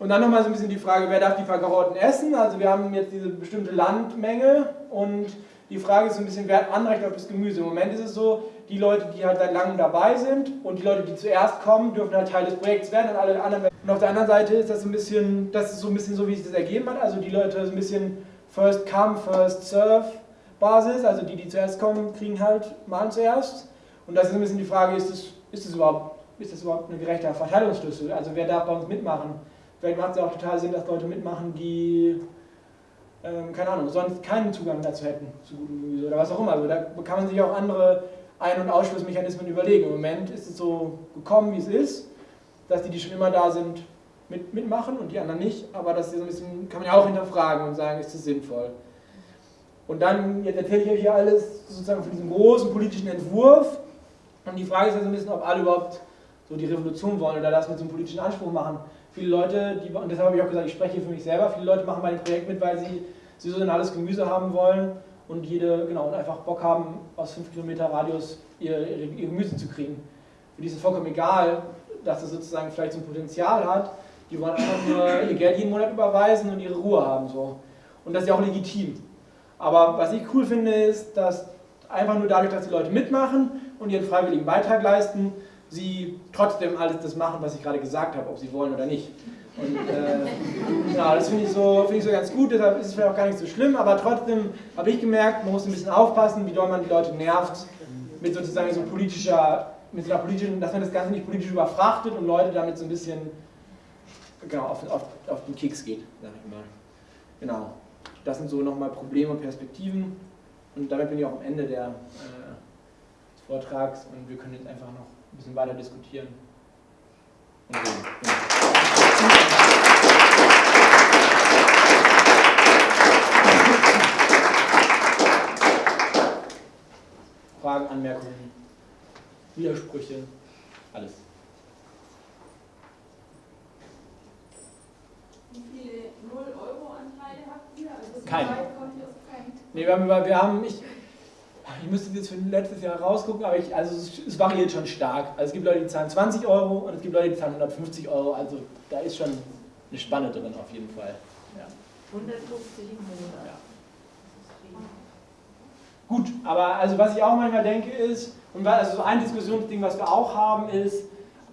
So. Und dann nochmal so ein bisschen die Frage, wer darf die Verkarotten essen? Also wir haben jetzt diese bestimmte Landmenge und die Frage ist so ein bisschen, wer hat Anrecht auf das Gemüse? Im Moment ist es so, die Leute, die halt seit langem dabei sind und die Leute, die zuerst kommen, dürfen halt Teil des Projekts werden und alle anderen Und auf der anderen Seite ist das so ein bisschen, das ist so ein bisschen so, wie sich das ergeben hat. Also die Leute so ein bisschen first come, first serve Basis, also die, die zuerst kommen, kriegen halt malen zuerst. Und das ist ein bisschen die Frage, ist das, ist das, überhaupt, ist das überhaupt ein gerechter Verteilungsschlüssel? Also wer darf bei uns mitmachen? Vielleicht macht es ja auch total Sinn, dass Leute mitmachen, die, ähm, keine Ahnung, sonst keinen Zugang dazu hätten, zu gutem Gemüse oder was auch immer. Also da kann man sich auch andere Ein- und Ausschlussmechanismen überlegen. Im Moment ist es so gekommen, wie es ist, dass die, die schon immer da sind, mit, mitmachen und die anderen nicht. Aber das so bisschen, kann man ja auch hinterfragen und sagen, ist das sinnvoll? Und dann, jetzt erzähle ich euch hier alles sozusagen von diesem großen politischen Entwurf. Und die Frage ist ja so ein bisschen, ob alle überhaupt so die Revolution wollen oder das mit so einem politischen Anspruch machen. Viele Leute, die, und deshalb habe ich auch gesagt, ich spreche hier für mich selber, viele Leute machen dem Projekt mit, weil sie saisonales Gemüse haben wollen und jede, genau, und einfach Bock haben, aus 5 Kilometer Radius ihr, ihr, ihr Gemüse zu kriegen. Für die ist es vollkommen egal, dass es sozusagen vielleicht so ein Potenzial hat. Die wollen einfach nur ihr Geld jeden Monat überweisen und ihre Ruhe haben. So. Und das ist ja auch legitim. Aber was ich cool finde, ist, dass einfach nur dadurch, dass die Leute mitmachen und ihren freiwilligen Beitrag leisten, sie trotzdem alles das machen, was ich gerade gesagt habe, ob sie wollen oder nicht. Und äh, ja, das finde ich, so, find ich so ganz gut, deshalb ist es vielleicht auch gar nicht so schlimm, aber trotzdem habe ich gemerkt, man muss ein bisschen aufpassen, wie doll man die Leute nervt, mit sozusagen so politischer, mit so einer politischen, dass man das Ganze nicht politisch überfrachtet und Leute damit so ein bisschen genau, auf, auf, auf den Keks geht, sag ich mal. Genau. Das sind so nochmal Probleme und Perspektiven. Und damit bin ich auch am Ende der, äh, des Vortrags und wir können jetzt einfach noch ein bisschen weiter diskutieren. Und reden. Fragen, Anmerkungen, Widersprüche, alles. Wie viele 0-Euro-Anteile habt ihr? Also keinen. Nee, wir haben, wir haben ich, ich müsste jetzt für letztes Jahr rausgucken, aber ich, also es, es, variiert schon stark. Also es gibt Leute, die zahlen 20 Euro und es gibt Leute, die zahlen 150 Euro. Also da ist schon eine Spanne drin auf jeden Fall. Ja. 150 im Monat. Ja. Gut, aber also was ich auch manchmal denke ist, und also so ein Diskussionsding, was wir auch haben, ist,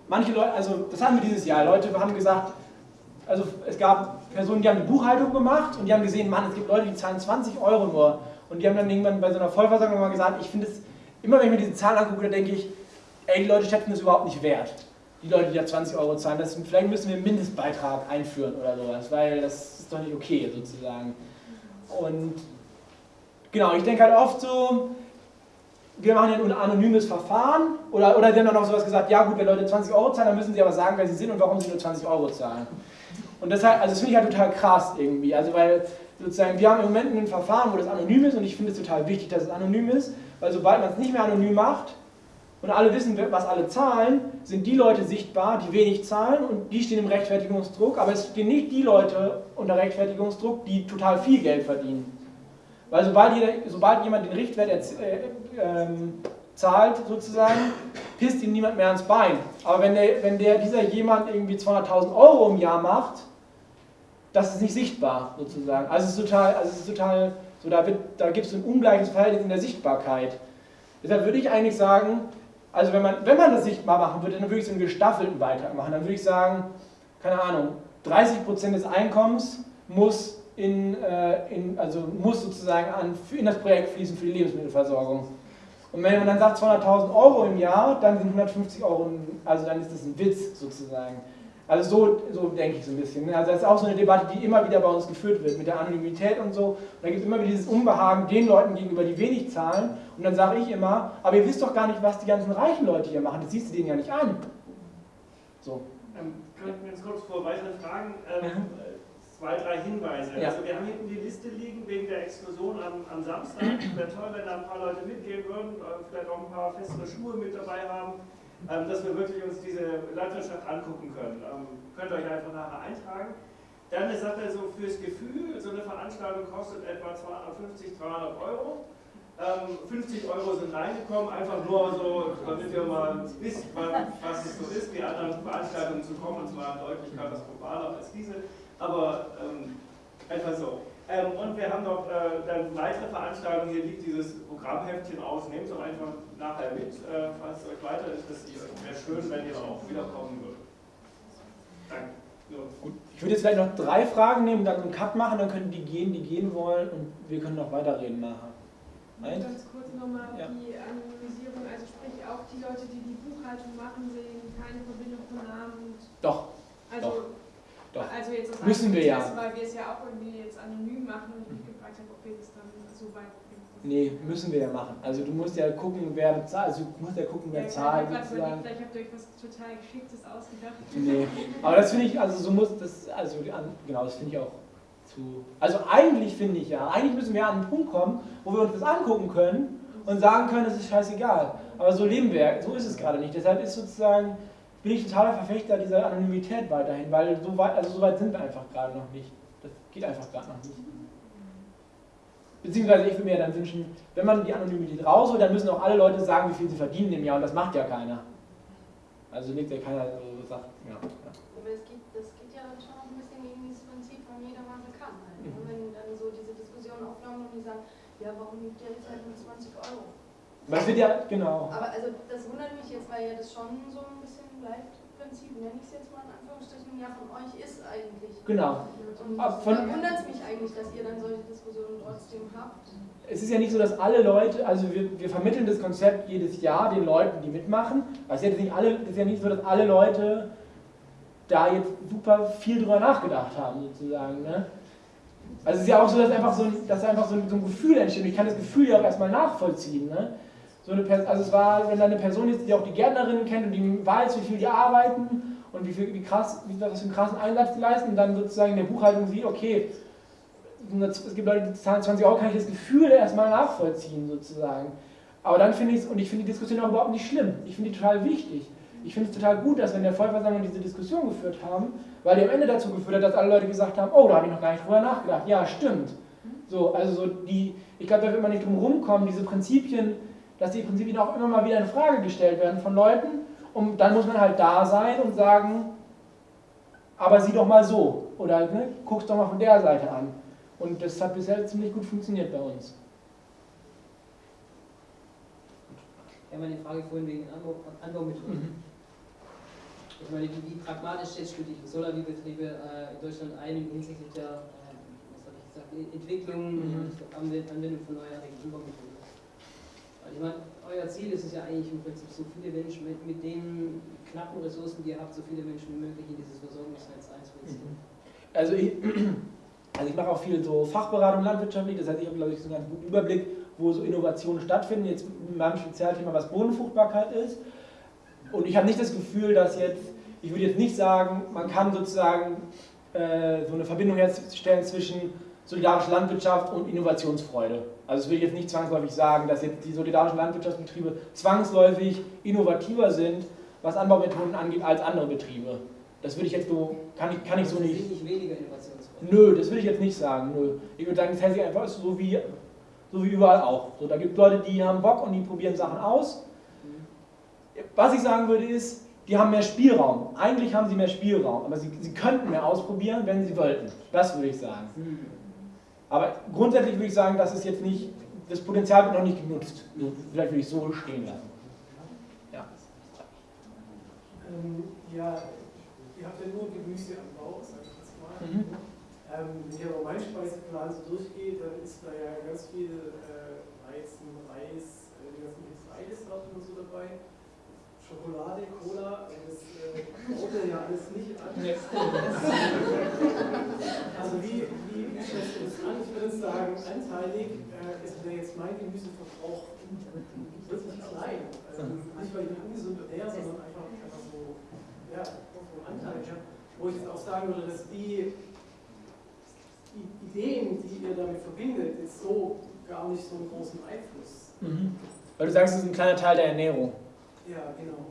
manche Leute, also das haben wir dieses Jahr, Leute haben gesagt, also es gab Personen, die haben eine Buchhaltung gemacht und die haben gesehen, Mann, es gibt Leute, die zahlen 20 Euro nur. Und die haben dann irgendwann bei so einer Vollversammlung mal gesagt, ich finde es, immer wenn ich mir diese Zahlen angucke, dann denke ich, ey, die Leute schätzen das überhaupt nicht wert. Die Leute, die da 20 Euro zahlen, das, vielleicht müssen wir einen Mindestbeitrag einführen oder sowas, weil das ist doch nicht okay sozusagen. Und genau, ich denke halt oft so, wir machen ja ein anonymes Verfahren oder, oder sie haben dann auch sowas gesagt, ja gut, wenn Leute 20 Euro zahlen, dann müssen sie aber sagen, wer sie sind und warum sie nur 20 Euro zahlen. Und deshalb, also das finde ich halt total krass irgendwie, also weil sozusagen, wir haben im Moment ein Verfahren, wo das anonym ist und ich finde es total wichtig, dass es anonym ist, weil sobald man es nicht mehr anonym macht und alle wissen, was alle zahlen, sind die Leute sichtbar, die wenig zahlen und die stehen im Rechtfertigungsdruck, aber es stehen nicht die Leute unter Rechtfertigungsdruck, die total viel Geld verdienen. Weil sobald, jeder, sobald jemand den Richtwert äh, ähm, zahlt, sozusagen, pisst ihm niemand mehr ans Bein. Aber wenn, der, wenn der, dieser jemand irgendwie 200.000 Euro im Jahr macht, das ist nicht sichtbar, sozusagen. Also es ist total, also es ist total so, da, da gibt es ein ungleiches Verhältnis in der Sichtbarkeit. Deshalb würde ich eigentlich sagen, also wenn man, wenn man das sichtbar machen würde, dann würde ich so einen gestaffelten Beitrag machen. Dann würde ich sagen, keine Ahnung, 30% des Einkommens muss, in, äh, in, also muss sozusagen an, in das Projekt fließen für die Lebensmittelversorgung. Und wenn man dann sagt 200.000 Euro im Jahr, dann sind 150 Euro, also dann ist das ein Witz sozusagen. Also so, so denke ich so ein bisschen. Ne? Also das ist auch so eine Debatte, die immer wieder bei uns geführt wird mit der Anonymität und so. Und da gibt es immer wieder dieses Unbehagen den Leuten gegenüber, die wenig zahlen. Und dann sage ich immer, aber ihr wisst doch gar nicht, was die ganzen reichen Leute hier machen. Das siehst du denen ja nicht an. So. Ähm, kann ich mir jetzt kurz vor weiteren Fragen ähm, zwei, drei Hinweise. Ja. Also wir haben hinten die Liste liegen wegen der Exkursion am, am Samstag. Wäre toll, wenn da ein paar Leute mitgehen würden, vielleicht auch ein paar festere Schuhe mit dabei haben, dass wir wirklich uns diese Landwirtschaft angucken können. Ähm, könnt ihr euch einfach nachher eintragen. Dann eine Sache so fürs Gefühl, so eine Veranstaltung kostet etwa 250, 300 Euro. Ähm, 50 Euro sind reingekommen, einfach nur so, damit ihr mal wisst, was, es so ist, die anderen Veranstaltungen zu kommen, und zwar deutlich katastrophaler als diese, aber ähm, einfach so. Ähm, und wir haben noch äh, dann weitere Veranstaltungen, hier liegt dieses Programmheftchen aus, nehmt es doch einfach nachher mit, äh, falls es euch weiter interessiert. Wäre schön, wenn ihr auch wiederkommen würdet. Danke. So. Gut. Ich würde jetzt vielleicht noch drei Fragen nehmen, dann einen Cut machen, dann können die gehen, die gehen wollen und wir können noch weiterreden nachher. Eins? Ganz kurz nochmal Ja. die Anonymisierung, also sprich auch die Leute, die die Buchhaltung machen, sehen keine Verbindung von Namen Doch, also, Doch. Also jetzt aus Müssen wir ja. Interesse, weil wir es ja auch irgendwie jetzt anonym machen und ich gefragt habe, ob wir das dann so weit nee, müssen wir ja machen. Also du musst ja gucken, wer bezahlt, also du musst ja gucken, wer Ja, zahlt überlegt, Vielleicht habt ihr euch was total Geschicktes ausgedacht. Nee, aber das finde ich, also so muss das, also genau, das finde ich auch zu. Also eigentlich finde ich ja, eigentlich müssen wir an einen Punkt kommen, wo wir uns das angucken können und sagen können, es ist scheißegal. Aber so leben wir, so ist es gerade nicht. Deshalb ist sozusagen, bin ich totaler Verfechter dieser Anonymität weiterhin, weil so weit, also so weit sind wir einfach gerade noch nicht. Das geht einfach gerade noch nicht. Beziehungsweise ich würde mir ja dann wünschen, wenn man die Anonymität rausholt, dann müssen auch alle Leute sagen, wie viel sie verdienen im Jahr und das macht ja keiner. Also legt ja keiner so sagt, ja. ja. Aber es geht, das geht ja dann schon auch ein bisschen gegen dieses Prinzip von jeder Masse kann. Halt. ne? Mhm. Wenn dann so diese Diskussion aufkommt und die sagen, ja, warum liegt der jetzt halt nur 20 Euro? Es wird ja, genau. Aber also das wundert mich jetzt, weil ja das schon so ein bisschen Leitprinzip, nenne ich es jetzt mal in Anführungsstrichen, ja von euch ist eigentlich. Genau. Und von- da wundert es mich eigentlich, dass ihr dann solche Diskussionen trotzdem habt. Es ist ja nicht so, dass alle Leute, also wir, wir vermitteln das Konzept jedes Jahr den Leuten, die mitmachen. Es ist ja nicht, alle, es ist ja nicht so, dass alle Leute da jetzt super viel drüber nachgedacht haben, sozusagen. Ne? Also es ist ja auch so, dass einfach so ein, dass einfach so ein, so ein Gefühl entsteht. Ich kann das Gefühl ja auch erstmal nachvollziehen. Ne? So eine Pers also es war, wenn da eine Person ist, die auch die Gärtnerinnen kennt und die weiß, wie viel die arbeiten und wie, viel, wie krass, wie, was für einen krassen Einsatz die leisten und dann sozusagen in der Buchhaltung sieht, okay, es gibt Leute, die zahlen 20 Euro, kann ich das Gefühl erstmal nachvollziehen, sozusagen. Aber dann finde ich es, und ich finde die Diskussion auch überhaupt nicht schlimm. Ich finde die total wichtig. Ich finde es total gut, dass wir in der Vollversammlung diese Diskussion geführt haben, weil die am Ende dazu geführt hat, dass alle Leute gesagt haben, oh, da habe ich noch gar nicht drüber nachgedacht. Ja, stimmt. So, also so die, ich glaube, da wird man nicht drum rumkommen, diese Prinzipien, dass die Prinzipien auch immer mal wieder in Frage gestellt werden von Leuten. Und dann muss man halt da sein und sagen, aber sieh doch mal so. Oder ne, guck's doch mal von der Seite an. Und das hat bisher ziemlich gut funktioniert bei uns. Ja, meine Frage vorhin wegen Anbau, Anbaumethoden. Ich meine, wie, pragmatisch du die Solarbetriebe äh, in Deutschland ein hinsichtlich der äh, was ich gesagt, Entwicklung Mhm. und Anwend- Anwendung von neuartigen Anbaumethoden? Ich meine, euer Ziel ist es ja eigentlich im Prinzip, so viele Menschen mit, mit den knappen Ressourcen, die ihr habt, so viele Menschen wie möglich in dieses Versorgungsnetz einzubeziehen. Also ich, *clears throat* also ich mache auch viel so Fachberatung landwirtschaftlich, das heißt, ich habe, glaube ich, so einen ganz guten Überblick, wo so Innovationen stattfinden, jetzt in meinem Spezialthema, was Bodenfruchtbarkeit ist. Und ich habe nicht das Gefühl, dass jetzt, ich würde jetzt nicht sagen, man kann sozusagen äh, so eine Verbindung herstellen zwischen solidarischer Landwirtschaft und Innovationsfreude. Also das will ich jetzt nicht zwangsläufig sagen, dass jetzt die solidarischen Landwirtschaftsbetriebe zwangsläufig innovativer sind, was Anbaumethoden angeht, als andere Betriebe. Das würde ich jetzt so, kann ich, kann ich so Sie nicht. nicht weniger innovationsfreudig. Nö, das will ich jetzt nicht sagen. Nö. Ich würde sagen, das hält sich einfach so wie, so wie überall auch. So, da gibt es Leute, die haben Bock und die probieren Sachen aus. Was ich sagen würde ist, die haben mehr Spielraum. Eigentlich haben sie mehr Spielraum, aber sie, sie könnten mehr ausprobieren, wenn sie wollten. Das würde ich sagen. Aber grundsätzlich würde ich sagen, das ist jetzt nicht, das Potenzial wird noch nicht genutzt. Vielleicht würde ich so stehen lassen. Ja. Ähm, ja, ihr habt ja nur Gemüseanbau, sag ich jetzt mal. Mhm. Ähm, wenn ich aber meinen Speiseplan so durchgehe, dann ist da ja ganz viel äh, Weizen, Reis, äh, die ganzen Getreidesorten und so dabei. Schokolade, Cola, das äh, baut ihr ja alles nicht an. *laughs* Also wie, wie, schätzt du das an? Ich würde sagen, anteilig äh, ist wäre jetzt mein Gemüseverbrauch wirklich klein. Also nicht, weil ich ungesund ernähre, sondern einfach, einfach so, ja, vom Anteil her. Wo ich jetzt auch sagen würde, dass die, die Ideen, die ihr damit verbindet, jetzt so gar nicht so einen großen Einfluss. Mhm. Weil du sagst, es ist ein kleiner Teil der Ernährung. Ja, genau.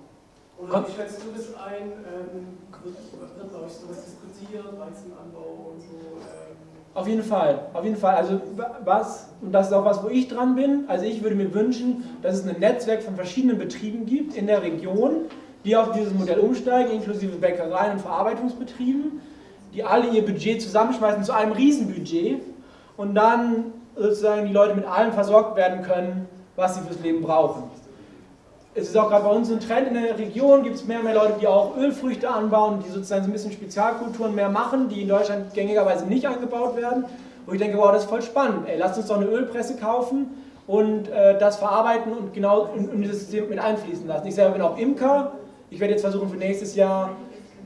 Oder Kommt- wie schätzt du das ein? Ähm, wird, wird bei euch sowas diskutiert, Weizenanbau und so? Ähm, Auf jeden Fall, auf jeden Fall. Also was, und das ist auch was, wo ich dran bin, also ich würde mir wünschen, dass es ein Netzwerk von verschiedenen Betrieben gibt in der Region, die auf dieses Modell umsteigen, inklusive Bäckereien und Verarbeitungsbetrieben, die alle ihr Budget zusammenschmeißen zu einem Riesenbudget und dann sozusagen die Leute mit allem versorgt werden können, was sie fürs Leben brauchen. Es ist auch gerade bei uns ein Trend in der Region, gibt es mehr und mehr Leute, die auch Ölfrüchte anbauen, die sozusagen so ein bisschen Spezialkulturen mehr machen, die in Deutschland gängigerweise nicht angebaut werden. Wo ich denke, wow, das ist voll spannend. Ey, lasst uns doch eine Ölpresse kaufen und äh, das verarbeiten und genau in, in dieses System mit einfließen lassen. Ich selber bin auch Imker. Ich werde jetzt versuchen, für nächstes Jahr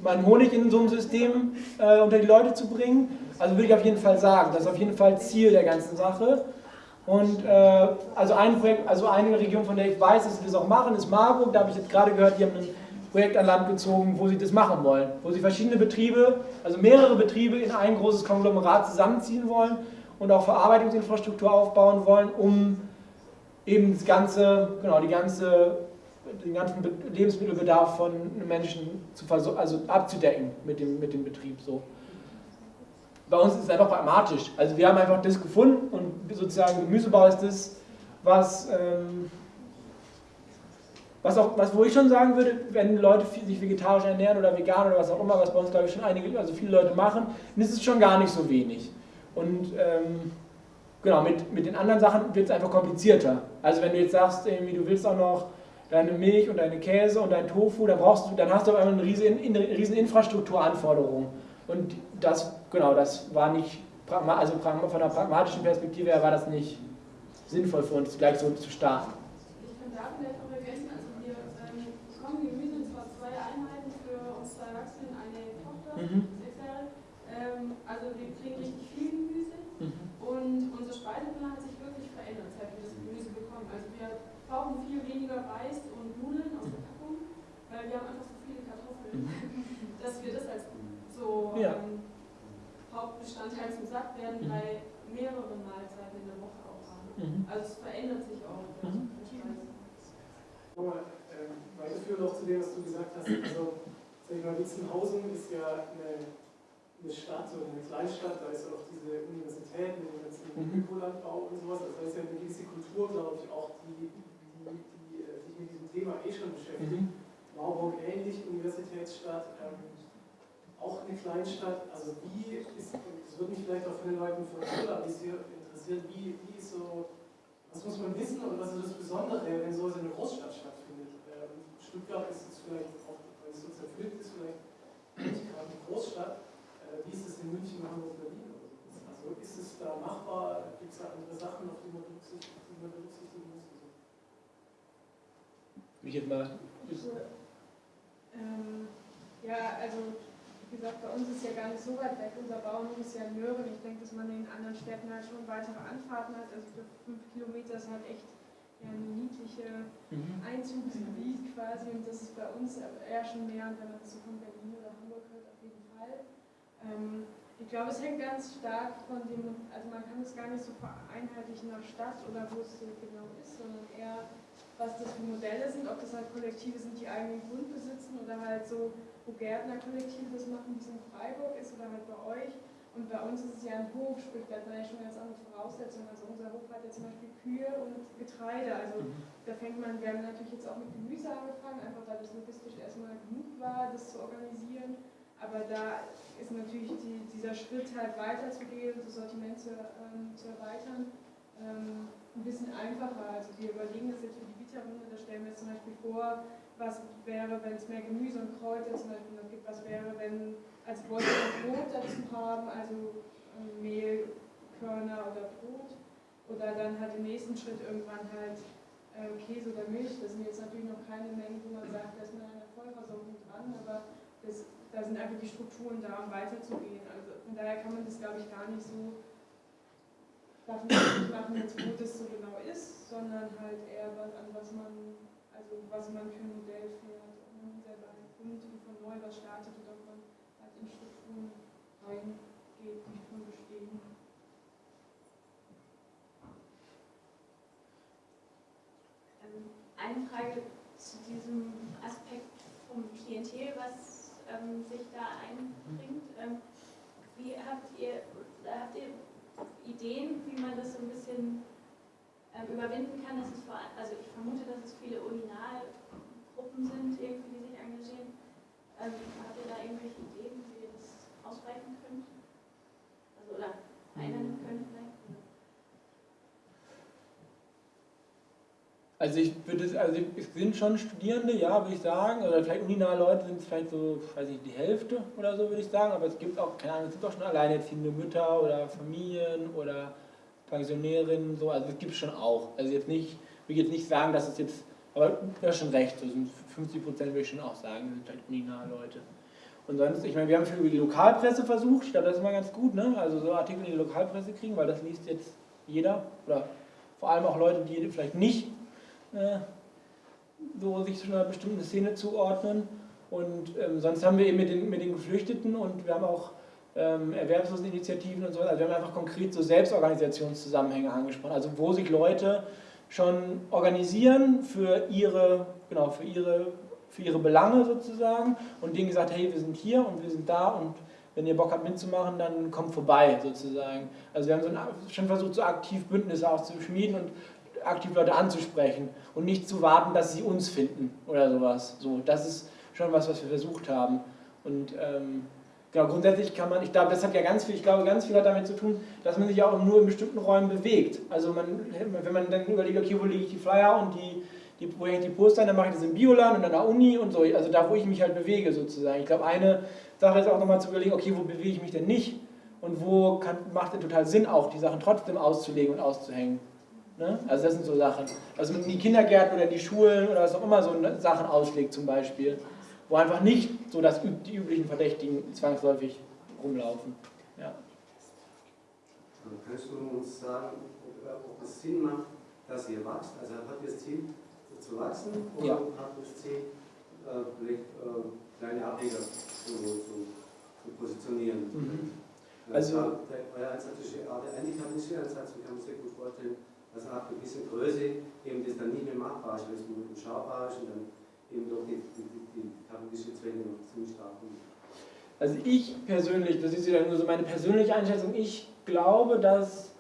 meinen Honig in so einem System äh, unter die Leute zu bringen. Also würde ich auf jeden Fall sagen, das ist auf jeden Fall Ziel der ganzen Sache. Und äh, also ein Projekt, also eine Region, von der ich weiß, dass sie das auch machen, ist Marburg. Da habe ich jetzt gerade gehört, die haben ein Projekt an Land gezogen, wo sie das machen wollen. Wo sie verschiedene Betriebe, also mehrere Betriebe in ein großes Konglomerat zusammenziehen wollen und auch Verarbeitungsinfrastruktur aufbauen wollen, um eben das ganze, genau, die ganze, den ganzen Be- Lebensmittelbedarf von Menschen zu also abzudecken mit dem, mit dem Betrieb. So bei uns ist es einfach pragmatisch. Also wir haben einfach das gefunden und sozusagen Gemüsebau ist das, was, ähm, was auch, was, wo ich schon sagen würde, wenn Leute sich vegetarisch ernähren oder vegan oder was auch immer, was bei uns glaube ich schon einige, also viele Leute machen, dann ist es schon gar nicht so wenig. Und ähm, genau, mit, mit den anderen Sachen wird es einfach komplizierter. Also wenn du jetzt sagst, irgendwie, du willst auch noch deine Milch und deine Käse und dein Tofu, dann brauchst du, dann hast du auf einmal eine riesen, riesen Infrastrukturanforderung. Und das, genau, das war nicht, also von einer pragmatischen Perspektive her war das nicht sinnvoll für uns, gleich so zu starten. Ich kann da vielleicht auch ergänzen, also wir ähm, bekommen Gemüse und zwar zwei Einheiten für uns zwei Erwachsene, eine Tochter, Mhm. sechs Jahre. Ähm, also wir kriegen richtig viel Gemüse Mhm. und unser Speiseplan hat sich wirklich verändert, seit wir das Gemüse bekommen. Also wir brauchen viel weniger Reis und Nudeln aus der Packung, weil wir haben einfach so viele Kartoffeln, *laughs* dass wir das als so Ja. ähm, Hauptbestandteil zum Sattwerden Mhm. bei mehreren Mahlzeiten in der Woche auch haben. Mhm. Also es verändert sich auch. Mhm. die Speise. Nochmal ähm, weiterführen noch zu dem, was du gesagt hast. Also, sag ich mal, Witzenhausen ist ja eine, eine Stadt oder eine Kleinstadt, da ist auch diese Universität mit dem ganzen Mhm. Ökolandbau und sowas. Also da ist ja eine gewisse Kultur, glaube ich, auch, die, die, die äh, sich mit diesem Thema eh schon beschäftigt. Mhm. Marburg ähnlich, Universitätsstadt, ähm, auch eine Kleinstadt. Also wie ist, das würde mich vielleicht auch von den Leuten von Schiller interessieren, wie, wie ist so, was muss man wissen und was ist das Besondere, wenn sowas in einer Großstadt stattfindet? Ähm, Stuttgart ist es vielleicht auch, weil es so zerpflückt ist, vielleicht nicht gerade eine Großstadt. Äh, wie ist es in München, Hamburg, Berlin oder so? Also ist es da machbar? Gibt es da andere Sachen, auf die man berücksichtigen, die man berücksichtigen muss? Will ich jetzt mal. Ähm, ja, also wie gesagt, bei uns ist ja gar nicht so weit weg. Unser Bauernhof ist ja in Möhren. Ich denke, dass man in anderen Städten halt schon weitere Anfahrten hat. Also für fünf Kilometer ist halt echt ja, eine niedliche Mhm. Einzugsgebiet quasi. Und das ist bei uns eher schon mehr, wenn man das so von Berlin oder Hamburg hört, auf jeden Fall. Ähm, ich glaube, es hängt ganz stark von dem, also man kann es gar nicht so vereinheitlichen nach Stadt oder wo es genau ist, sondern eher, was das für Modelle sind, ob das halt Kollektive sind, die eigenen Grund besitzen oder halt so, wo Gärtnerkollektive das machen, wie es in Freiburg ist oder halt bei euch. Und bei uns ist es ja ein Hof, sprich, da hat man ja schon ganz andere Voraussetzungen. Also unser Hof hat ja zum Beispiel Kühe und Getreide. Also Mhm. da fängt man, wir haben natürlich jetzt auch mit Gemüse angefangen, einfach weil das logistisch erstmal genug war, das zu organisieren. Aber da ist natürlich die, dieser Schritt halt weiterzugehen, das Sortiment zu, ähm, zu erweitern, ähm, ein bisschen einfacher. Also wir überlegen das jetzt für die Vita-Runde, da stellen wir uns zum Beispiel vor, was wäre, wenn es mehr Gemüse und Kräuter zum Beispiel noch gibt, was wäre, wenn als Wolke Brot dazu haben, also ähm, Mehl, Körner oder Brot. Oder dann halt im nächsten Schritt irgendwann halt äh, Käse oder Milch. Das sind jetzt natürlich noch keine Mengen, wo man sagt, da ist man an der Vollversorgung dran, aber das, da sind einfach die Strukturen da, um weiterzugehen. Also von daher kann man das, glaube ich, gar nicht so nicht machen, jetzt, wo das so genau ist, sondern halt eher was, an was man, also was man für ein Modell fährt. Ob man selber grund und von neu was startet oder ob man halt in Strukturen reingeht, die schon bestehen. Ähm, Eine Frage zu diesem Aspekt vom Klientel, was ähm, sich da einbringt. Ähm, wie habt ihr, habt ihr Ideen, wie man das so ein bisschen überwinden kann? Dass es vor, also ich vermute, dass es viele Urinalgruppen sind, irgendwie, die sich engagieren. Ähm, habt ihr da irgendwelche Ideen, wie ihr das ausbreiten könnt? Also, oder verändern könnt vielleicht? Also ich würde es, also es sind schon Studierende, ja, würde ich sagen, oder vielleicht uninahe Leute sind es vielleicht so, weiß ich, die Hälfte oder so, würde ich sagen, aber es gibt auch, keine Ahnung, es gibt auch schon alleinerziehende Mütter oder Familien oder Pensionärinnen, so, also es gibt es schon auch. Also jetzt nicht, will ich jetzt nicht sagen, dass es jetzt, aber du hast schon recht, so sind 50 Prozent würde ich schon auch sagen, sind vielleicht uninahe Leute. Und sonst, ich meine, wir haben schon über die Lokalpresse versucht, ich glaube, das ist immer ganz gut, ne? also so Artikel in die Lokalpresse kriegen, weil das liest jetzt jeder oder vor allem auch Leute, die vielleicht nicht äh, so sich zu einer bestimmten Szene zuordnen. Und ähm, sonst haben wir eben mit den, mit den Geflüchteten und wir haben auch ähm, Erwerbsloseninitiativen und so weiter. Also wir haben einfach konkret so Selbstorganisationszusammenhänge angesprochen, also wo sich Leute schon organisieren für ihre, genau, für ihre, für ihre Belange sozusagen und denen gesagt, hey, wir sind hier und wir sind da und wenn ihr Bock habt mitzumachen, dann kommt vorbei sozusagen. Also wir haben so ein, schon versucht, so aktiv Bündnisse auszuschmieden und aktiv Leute anzusprechen und nicht zu warten, dass sie uns finden oder sowas. So, das ist schon was, was wir versucht haben. Und ähm, genau, grundsätzlich kann man, ich glaube, das hat ja ganz viel, ich glaube, ganz viel hat damit zu tun, dass man sich auch nur in bestimmten Räumen bewegt. Also man, wenn man dann überlegt, okay, wo lege ich die Flyer und die, die, wo hänge ich die Poster, dann mache ich das im Bioland und an der Uni und so, also da, wo ich mich halt bewege sozusagen. Ich glaube, eine Sache ist auch nochmal zu überlegen, okay, wo bewege ich mich denn nicht? Und wo kann, macht es total Sinn, auch die Sachen trotzdem auszulegen und auszuhängen. Ne? Also das sind so Sachen. Also in die Kindergärten oder in die Schulen oder was auch immer so Sachen auslegt zum Beispiel, wo einfach nicht so das, die üblichen Verdächtigen zwangsläufig rumlaufen. Ja. Kannst du uns sagen, ob es Sinn macht, dass ihr wächst? Also habt ihr das Ziel zu wachsen oder Ja. habt ihr das Ziel, äh, vielleicht äh, kleine Ableger zu, zu, zu positionieren? Mhm. Also, Also- euer Ansatz ist der antikapitalistische Ansatz, ich kann mir sehr gut vorstellen, dass ab einer gewissen Größe eben das dann nicht mehr machbar ist, weil es nur überschaubar ist und dann eben doch die, die, die, kapitalistische Zwänge noch ziemlich stark. Also ich persönlich, das ist wieder nur so meine persönliche Einschätzung, ich glaube, dass,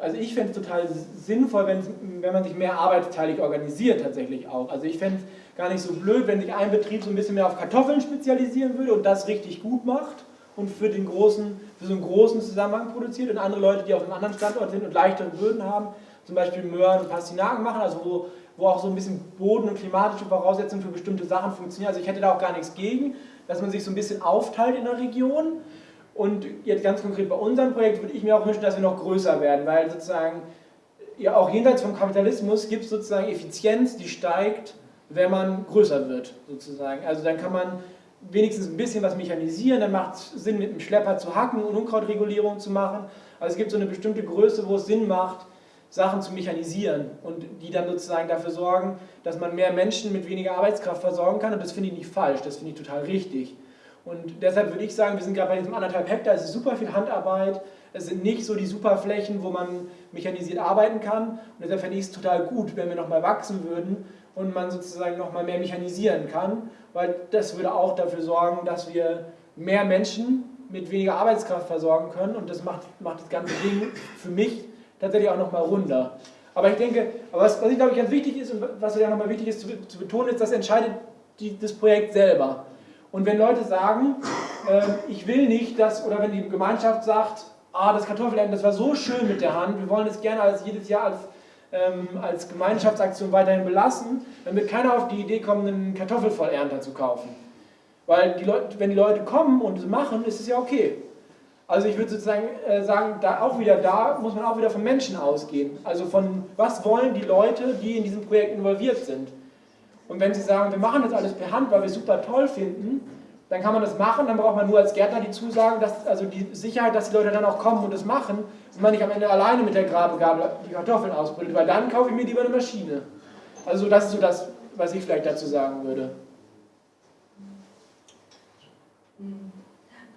also ich fände es total sinnvoll, wenn, wenn man sich mehr arbeitsteilig organisiert tatsächlich auch. Also ich fände es gar nicht so blöd, wenn sich ein Betrieb so ein bisschen mehr auf Kartoffeln spezialisieren würde und das richtig gut macht und für, den großen, für so einen großen Zusammenhang produziert und andere Leute, die auf einem anderen Standort sind und leichtere Böden haben, zum Beispiel Möhren und Pastinaken machen, also wo, wo auch so ein bisschen Boden- und klimatische Voraussetzungen für bestimmte Sachen funktionieren. Also ich hätte da auch gar nichts gegen, dass man sich so ein bisschen aufteilt in der Region. Und jetzt ganz konkret bei unserem Projekt würde ich mir auch wünschen, dass wir noch größer werden, weil sozusagen ja auch jenseits vom Kapitalismus gibt es sozusagen Effizienz, die steigt, wenn man größer wird, sozusagen. Also dann kann man wenigstens ein bisschen was mechanisieren, dann macht es Sinn, mit einem Schlepper zu hacken und Unkrautregulierung zu machen. Also es gibt so eine bestimmte Größe, wo es Sinn macht, Sachen zu mechanisieren und die dann sozusagen dafür sorgen, dass man mehr Menschen mit weniger Arbeitskraft versorgen kann. Und das finde ich nicht falsch, das finde ich total richtig. Und deshalb würde ich sagen, wir sind gerade bei diesem anderthalb Hektar, es ist super viel Handarbeit, es sind nicht so die Superflächen, wo man mechanisiert arbeiten kann. Und deshalb fände ich es total gut, wenn wir nochmal wachsen würden und man sozusagen nochmal mehr mechanisieren kann, weil das würde auch dafür sorgen, dass wir mehr Menschen mit weniger Arbeitskraft versorgen können. Und das macht, macht das ganze Ding für mich tatsächlich auch nochmal runder. Aber ich denke, aber was, was ich glaube ich ganz wichtig ist und was ja nochmal wichtig ist zu, zu, betonen, ist, das entscheidet die, das Projekt selber. Und wenn Leute sagen, äh, ich will nicht, dass, oder wenn die Gemeinschaft sagt, ah, das Kartoffelernten, das war so schön mit der Hand, wir wollen es gerne als jedes Jahr als, ähm, als Gemeinschaftsaktion weiterhin belassen, dann wird keiner auf die Idee kommen, einen Kartoffelvollernter zu kaufen. Weil die Leute, wenn die Leute kommen und es machen, ist es ja okay. Also ich würde sozusagen äh, sagen, da auch wieder da muss man auch wieder von Menschen ausgehen. Also von was wollen die Leute, die in diesem Projekt involviert sind. Und wenn sie sagen, wir machen das alles per Hand, weil wir es super toll finden, dann kann man das machen, dann braucht man nur als Gärtner die Zusagen, dass, also die Sicherheit, dass die Leute dann auch kommen und das machen und man nicht am Ende alleine mit der Grabegabel die Kartoffeln ausbrüllt, weil dann kaufe ich mir lieber eine Maschine. Also das ist so das, was ich vielleicht dazu sagen würde.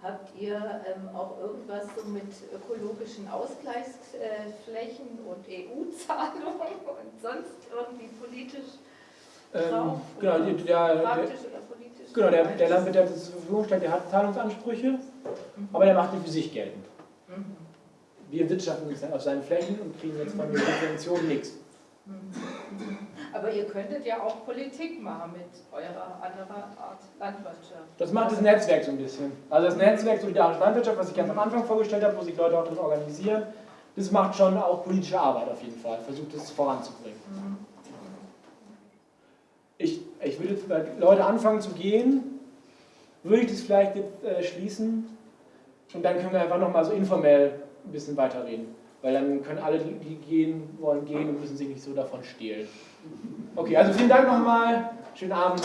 Habt ihr ähm, auch irgendwas so mit ökologischen Ausgleichsflächen und EU-Zahlungen *laughs* und sonst irgendwie politisch ähm, genau, der, der, genau, der, der Landwirt, der zur Verfügung stellt, der hat Zahlungsansprüche, mhm. aber der macht die für sich geltend. Mhm. Wir wirtschaften auf seinen Flächen und kriegen jetzt von der Subvention nichts. Mhm. Aber ihr könntet ja auch Politik machen mit eurer anderen Art Landwirtschaft. Das macht das Netzwerk so ein bisschen. Also das Netzwerk Solidarische Landwirtschaft, was ich ganz am Anfang vorgestellt habe, wo sich Leute auch drin organisieren, das macht schon auch politische Arbeit auf jeden Fall, versucht es voranzubringen. Mhm. Ich, ich würde jetzt, weil Leute anfangen zu gehen, würde ich das vielleicht jetzt äh, schließen und dann können wir einfach nochmal so informell ein bisschen weiterreden. Weil dann können alle, die gehen wollen, gehen und müssen sich nicht so davon stehlen. Okay, also vielen Dank nochmal. Schönen Abend.